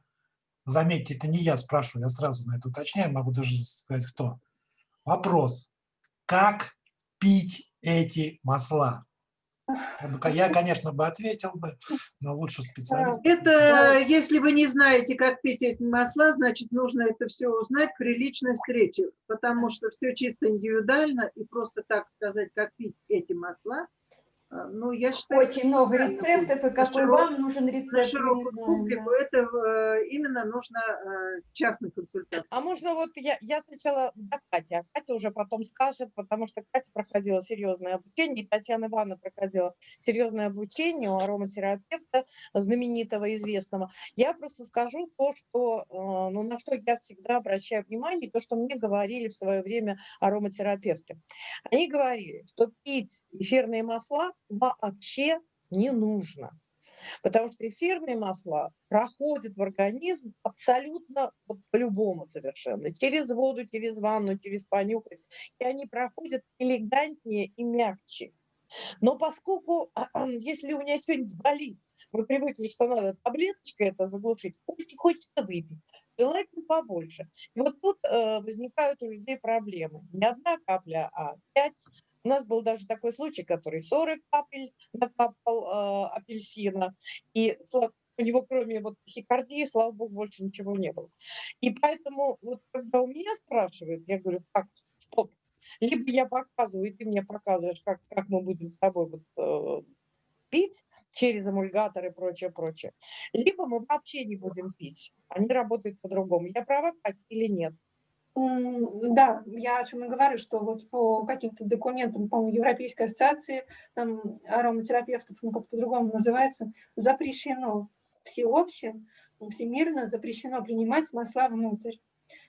Заметьте, это не я спрашиваю, я сразу на это уточняю, могу даже сказать, кто. Вопрос. Как пить эти масла? Я, конечно, бы ответил бы, но лучше специалист. Это, если вы не знаете, как пить эти масла, значит, нужно это все узнать при личной встрече, потому что все чисто индивидуально, и просто так сказать, как пить эти масла, ну, я считаю, что Очень много неправильно рецептов, и какой На вам нужен на рецепт, не широкую публику это э, именно нужно э, частной консультации. А можно вот я, я сначала до Кати, а Катя уже потом скажет, потому что Катя проходила серьезное обучение, и Татьяна Ивановна проходила серьезное обучение у ароматерапевта знаменитого, известного. Я просто скажу то, что, э, ну, на что я всегда обращаю внимание, то, что мне говорили в свое время ароматерапевты. Они говорили, что пить эфирные масла вообще не нужно. Потому что эфирные масла проходят в организм абсолютно вот по-любому совершенно. Через воду, через ванну, через понюхать. И они проходят элегантнее и мягче. Но поскольку, если у меня что-нибудь болит, мы привыкли, что надо таблеточкой это заглушить, очень хочется выпить. Желательно побольше. И вот тут э, возникают у людей проблемы. Не одна капля, а пять. У нас был даже такой случай, который 40 капель накапал э, апельсина. И у него кроме вот тахикардии, слава богу, больше ничего не было. И поэтому вот когда у меня спрашивают, я говорю, так, стоп. Либо я показываю, и ты мне показываешь, как, как мы будем с тобой вот, э, пить через эмульгатор и прочее, прочее. Либо мы вообще не будем пить. Они работают по-другому. Я права, Катя, или нет? Да, я о чем и говорю, что вот по каким-то документам, по-моему, Европейской ассоциации там, ароматерапевтов, ну как по-другому называется, запрещено всеобще, всемирно запрещено принимать масла внутрь.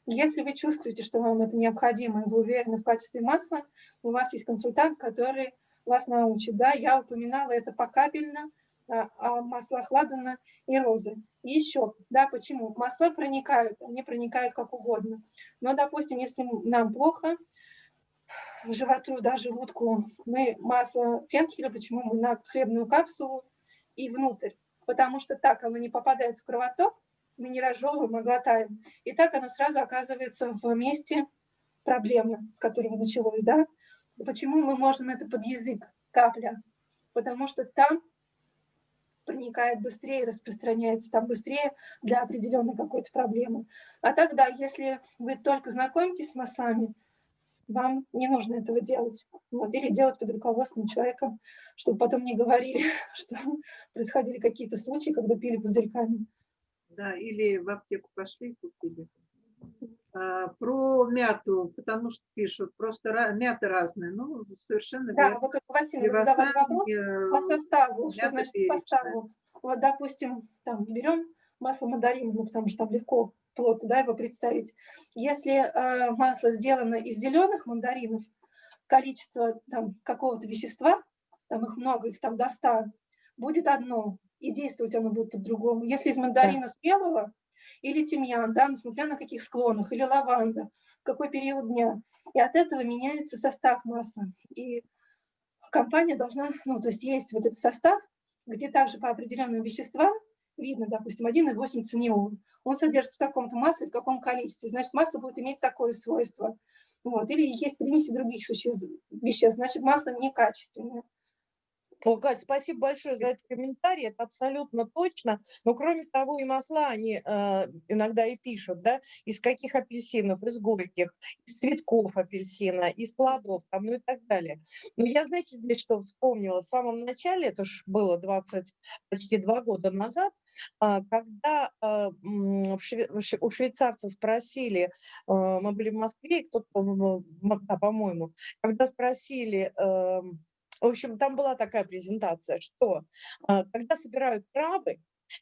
Если вы чувствуете, что вам это необходимо, и вы уверены в качестве масла, у вас есть консультант, который вас научит. Да, я упоминала это покапельно, а, о маслах ладана и розы. И еще, да, почему? Масла проникают, они проникают как угодно. Но, допустим, если нам плохо, животу, да, желудку, мы масло фенхеля, почему мы на хлебную капсулу и внутрь? Потому что так оно не попадает в кровоток, мы не разжевываем, а глотаем. И так оно сразу оказывается в месте проблемы, с которого началось, да? Почему мы можем это под язык, капля? Потому что там проникает быстрее, распространяется там быстрее для определенной какой-то проблемы. А тогда, если вы только знакомитесь с маслами, вам не нужно этого делать. Вот, или делать под руководством человека, чтобы потом не говорили, что происходили какие-то случаи, когда пили пузырьками. Да, или в аптеку пошли и купили. А, про мяту, потому что пишут, просто мята разные. Ну, совершенно Да, верно. вот только Василий Левосан, вопрос э, по составу. Что значит перечная. составу? Вот, допустим, там берем масло мандарина, ну, потому что там легко плотно да, его представить. Если э, масло сделано из зеленых мандаринов, количество там какого-то вещества, там их много, их там до 100, будет одно, и действовать оно будет по-другому. Если из мандарина спелого или тимьян, да, несмотря на каких склонах, или лаванда, какой период дня, и от этого меняется состав масла. И компания должна, ну, то есть есть вот этот состав, где также по определенным веществам видно, допустим, 1,8 циниол. Он содержится в таком-то масле, в каком количестве. Значит, масло будет иметь такое свойство. Вот. Или есть примеси других веществ, значит, масло некачественное. О, Кать, спасибо большое за этот комментарий, это абсолютно точно. Но кроме того, и масла они э, иногда и пишут, да, из каких апельсинов, из горьких, из цветков апельсина, из плодов, там, ну и так далее. Но я, знаете, здесь что вспомнила? В самом начале, это ж было 20, почти два года назад, а, когда в шве- у швейцарцев спросили, а, мы были в Москве, кто-то, да, по-моему, когда спросили, эм, в общем, там была такая презентация, что а, когда собирают травы,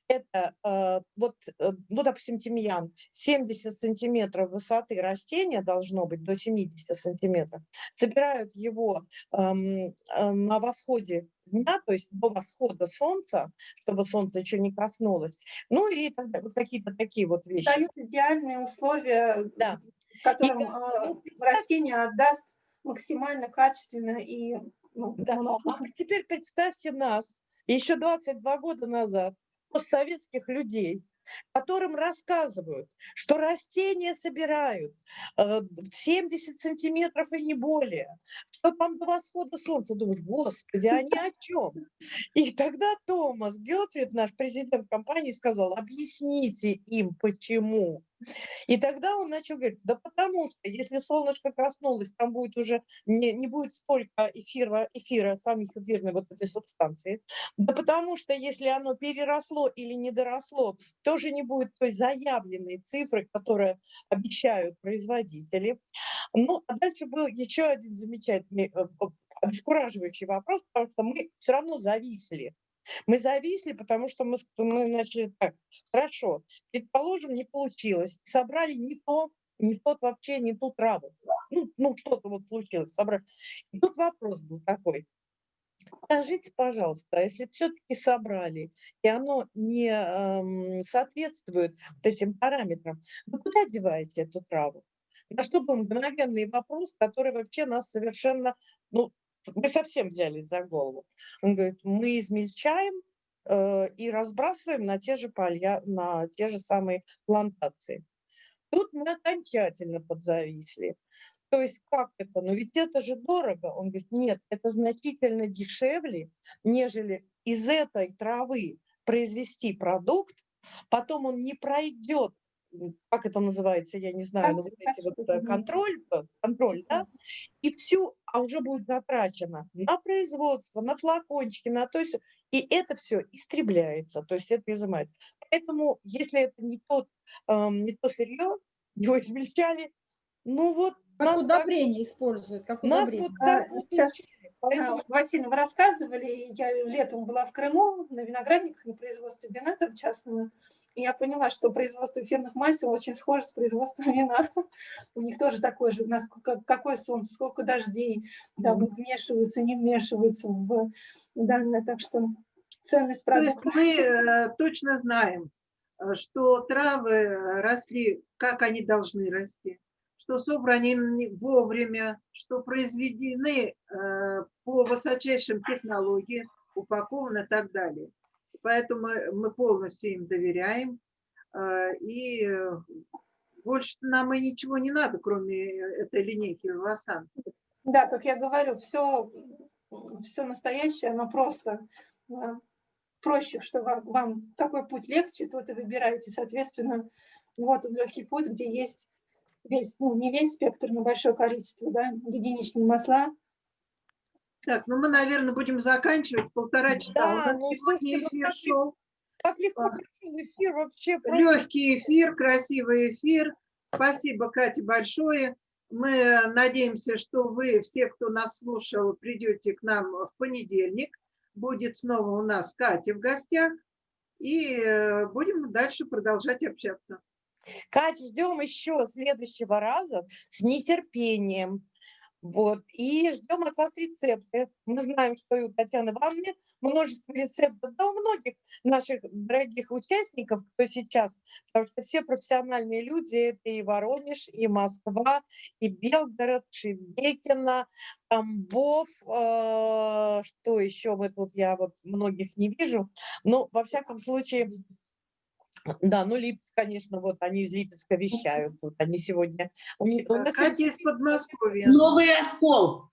это а, вот, э, ну, допустим, тимьян, 70 сантиметров высоты растения должно быть, до 70 сантиметров. Собирают его а, на восходе дня, то есть до восхода солнца, чтобы солнце еще не коснулось. Ну и далее. вот какие-то такие вот вещи. Дают идеальные условия, Да. в котором И, э, ну, растение отдаст максимально качественно и ну, Да. много. А теперь представьте нас, еще 22 года назад, постсоветских людей, которым рассказывают, что растения собирают э, 70 сантиметров и не более, что там до восхода солнца. Думаешь, господи, они о чем? И тогда Томас Гетфрид, наш президент компании, сказал, объясните им, почему. И тогда он начал говорить, да потому что если солнышко коснулось, там будет уже не, не будет столько эфира, эфира, самих эфирной вот этой субстанции. Да потому что если оно переросло или не доросло, тоже не будет той заявленной цифры, которую обещают производители. Ну, а дальше был еще один замечательный, э, э, обескураживающий вопрос, потому что мы все равно зависли. Мы зависли, потому что мы, мы начали так, хорошо, предположим, не получилось, собрали не то, не тот вообще, не ту траву. Ну, ну что-то вот случилось, собрали. И тут вопрос был такой. Скажите, пожалуйста, а если все-таки собрали, и оно не эм, соответствует вот этим параметрам, вы куда деваете эту траву? На что был мгновенный вопрос, который вообще нас совершенно, ну, мы совсем взялись за голову. Он говорит, мы измельчаем э, и разбрасываем на те же поля, на те же самые плантации. Тут мы окончательно подзависли. То есть как это? Ну ведь это же дорого. Он говорит, нет, это значительно дешевле, нежели из этой травы произвести продукт, потом он не пройдет, как это называется, я не знаю, ну, вот эти вот, э, контроль, э, контроль, да, и все, а уже будет затрачено на производство, на флакончики, на то есть и это все истребляется, то есть это изымается. Поэтому, если это не тот, эм, не то сырье, его измельчали, ну вот Как нас так, удобрение используют, как нас удобрение. вот А, так вот сейчас. Поэтому Василий, вы рассказывали, я летом была в Крыму на виноградниках, на производстве вина там частного, и я поняла, что производство эфирных масел очень схоже с производством вина. У них тоже такое же, у нас ка- какое солнце, сколько дождей, там вмешиваются, не вмешиваются в данное, так что ценность То есть продукта. мы э, точно знаем, э, что травы э, росли, как они должны расти, что собраны они вовремя, что произведены э, по высочайшим технологиям, упакованы и так далее. Поэтому мы- полностью им доверяем. э, И больше нам и ничего не надо, кроме этой линейки Вивасан. Да, как я говорю, все, все настоящее, оно просто э, проще, что вам, вам какой путь легче, тот и выбираете. Соответственно, вот легкий путь, где есть весь, ну, не весь спектр, но большое количество, да, единичные масла. Так, ну мы, наверное, будем заканчивать полтора часа. Да, ну, слушайте, эфир как шел. так легко А. эфир вообще. просто. Легкий эфир, красивый эфир. Спасибо, Катя, большое. Мы надеемся, что вы, все, кто нас слушал, придете к нам в понедельник. Будет снова у нас Катя в гостях. И э, будем дальше продолжать общаться. Кать, ждем еще следующего раза с нетерпением. Вот. И ждем от вас рецепты. Мы знаем, что и у Татьяны Ивановны множество рецептов, да у многих наших дорогих участников, кто сейчас, потому что все профессиональные люди, это и Воронеж, и Москва, и Белгород, Шебекино, Тамбов, э, что еще мы тут, я вот многих не вижу, но во всяком случае, да, ну Липецк, конечно, вот они из Липецка вещают тут, они сегодня... У них, у нас Катя из Подмосковья. Новый оскол.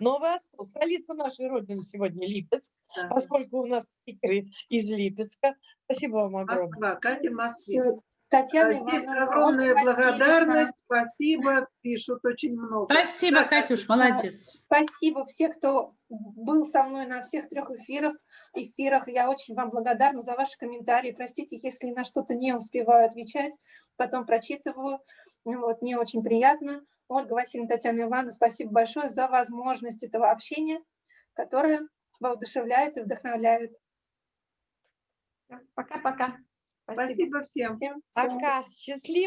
Новый Оскол, столица нашей Родины сегодня Липецк, Да. поскольку у нас спикеры из Липецка. Спасибо вам огромное. Москва, Катя. С- Татьяна Здесь Ивановна, огромная благодарность, спасибо, пишут очень много. Спасибо, Катюш, молодец. Спасибо всех, кто был со мной на всех трех эфирах. эфирах. Я очень вам благодарна за ваши комментарии. Простите, если на что-то не успеваю отвечать, потом прочитываю. Вот, мне очень приятно. Ольга Васильевна, Татьяна Ивановна, спасибо большое за возможность этого общения, которое воодушевляет и вдохновляет. Пока-пока. Спасибо всем. Всем всего Пока, счастливо.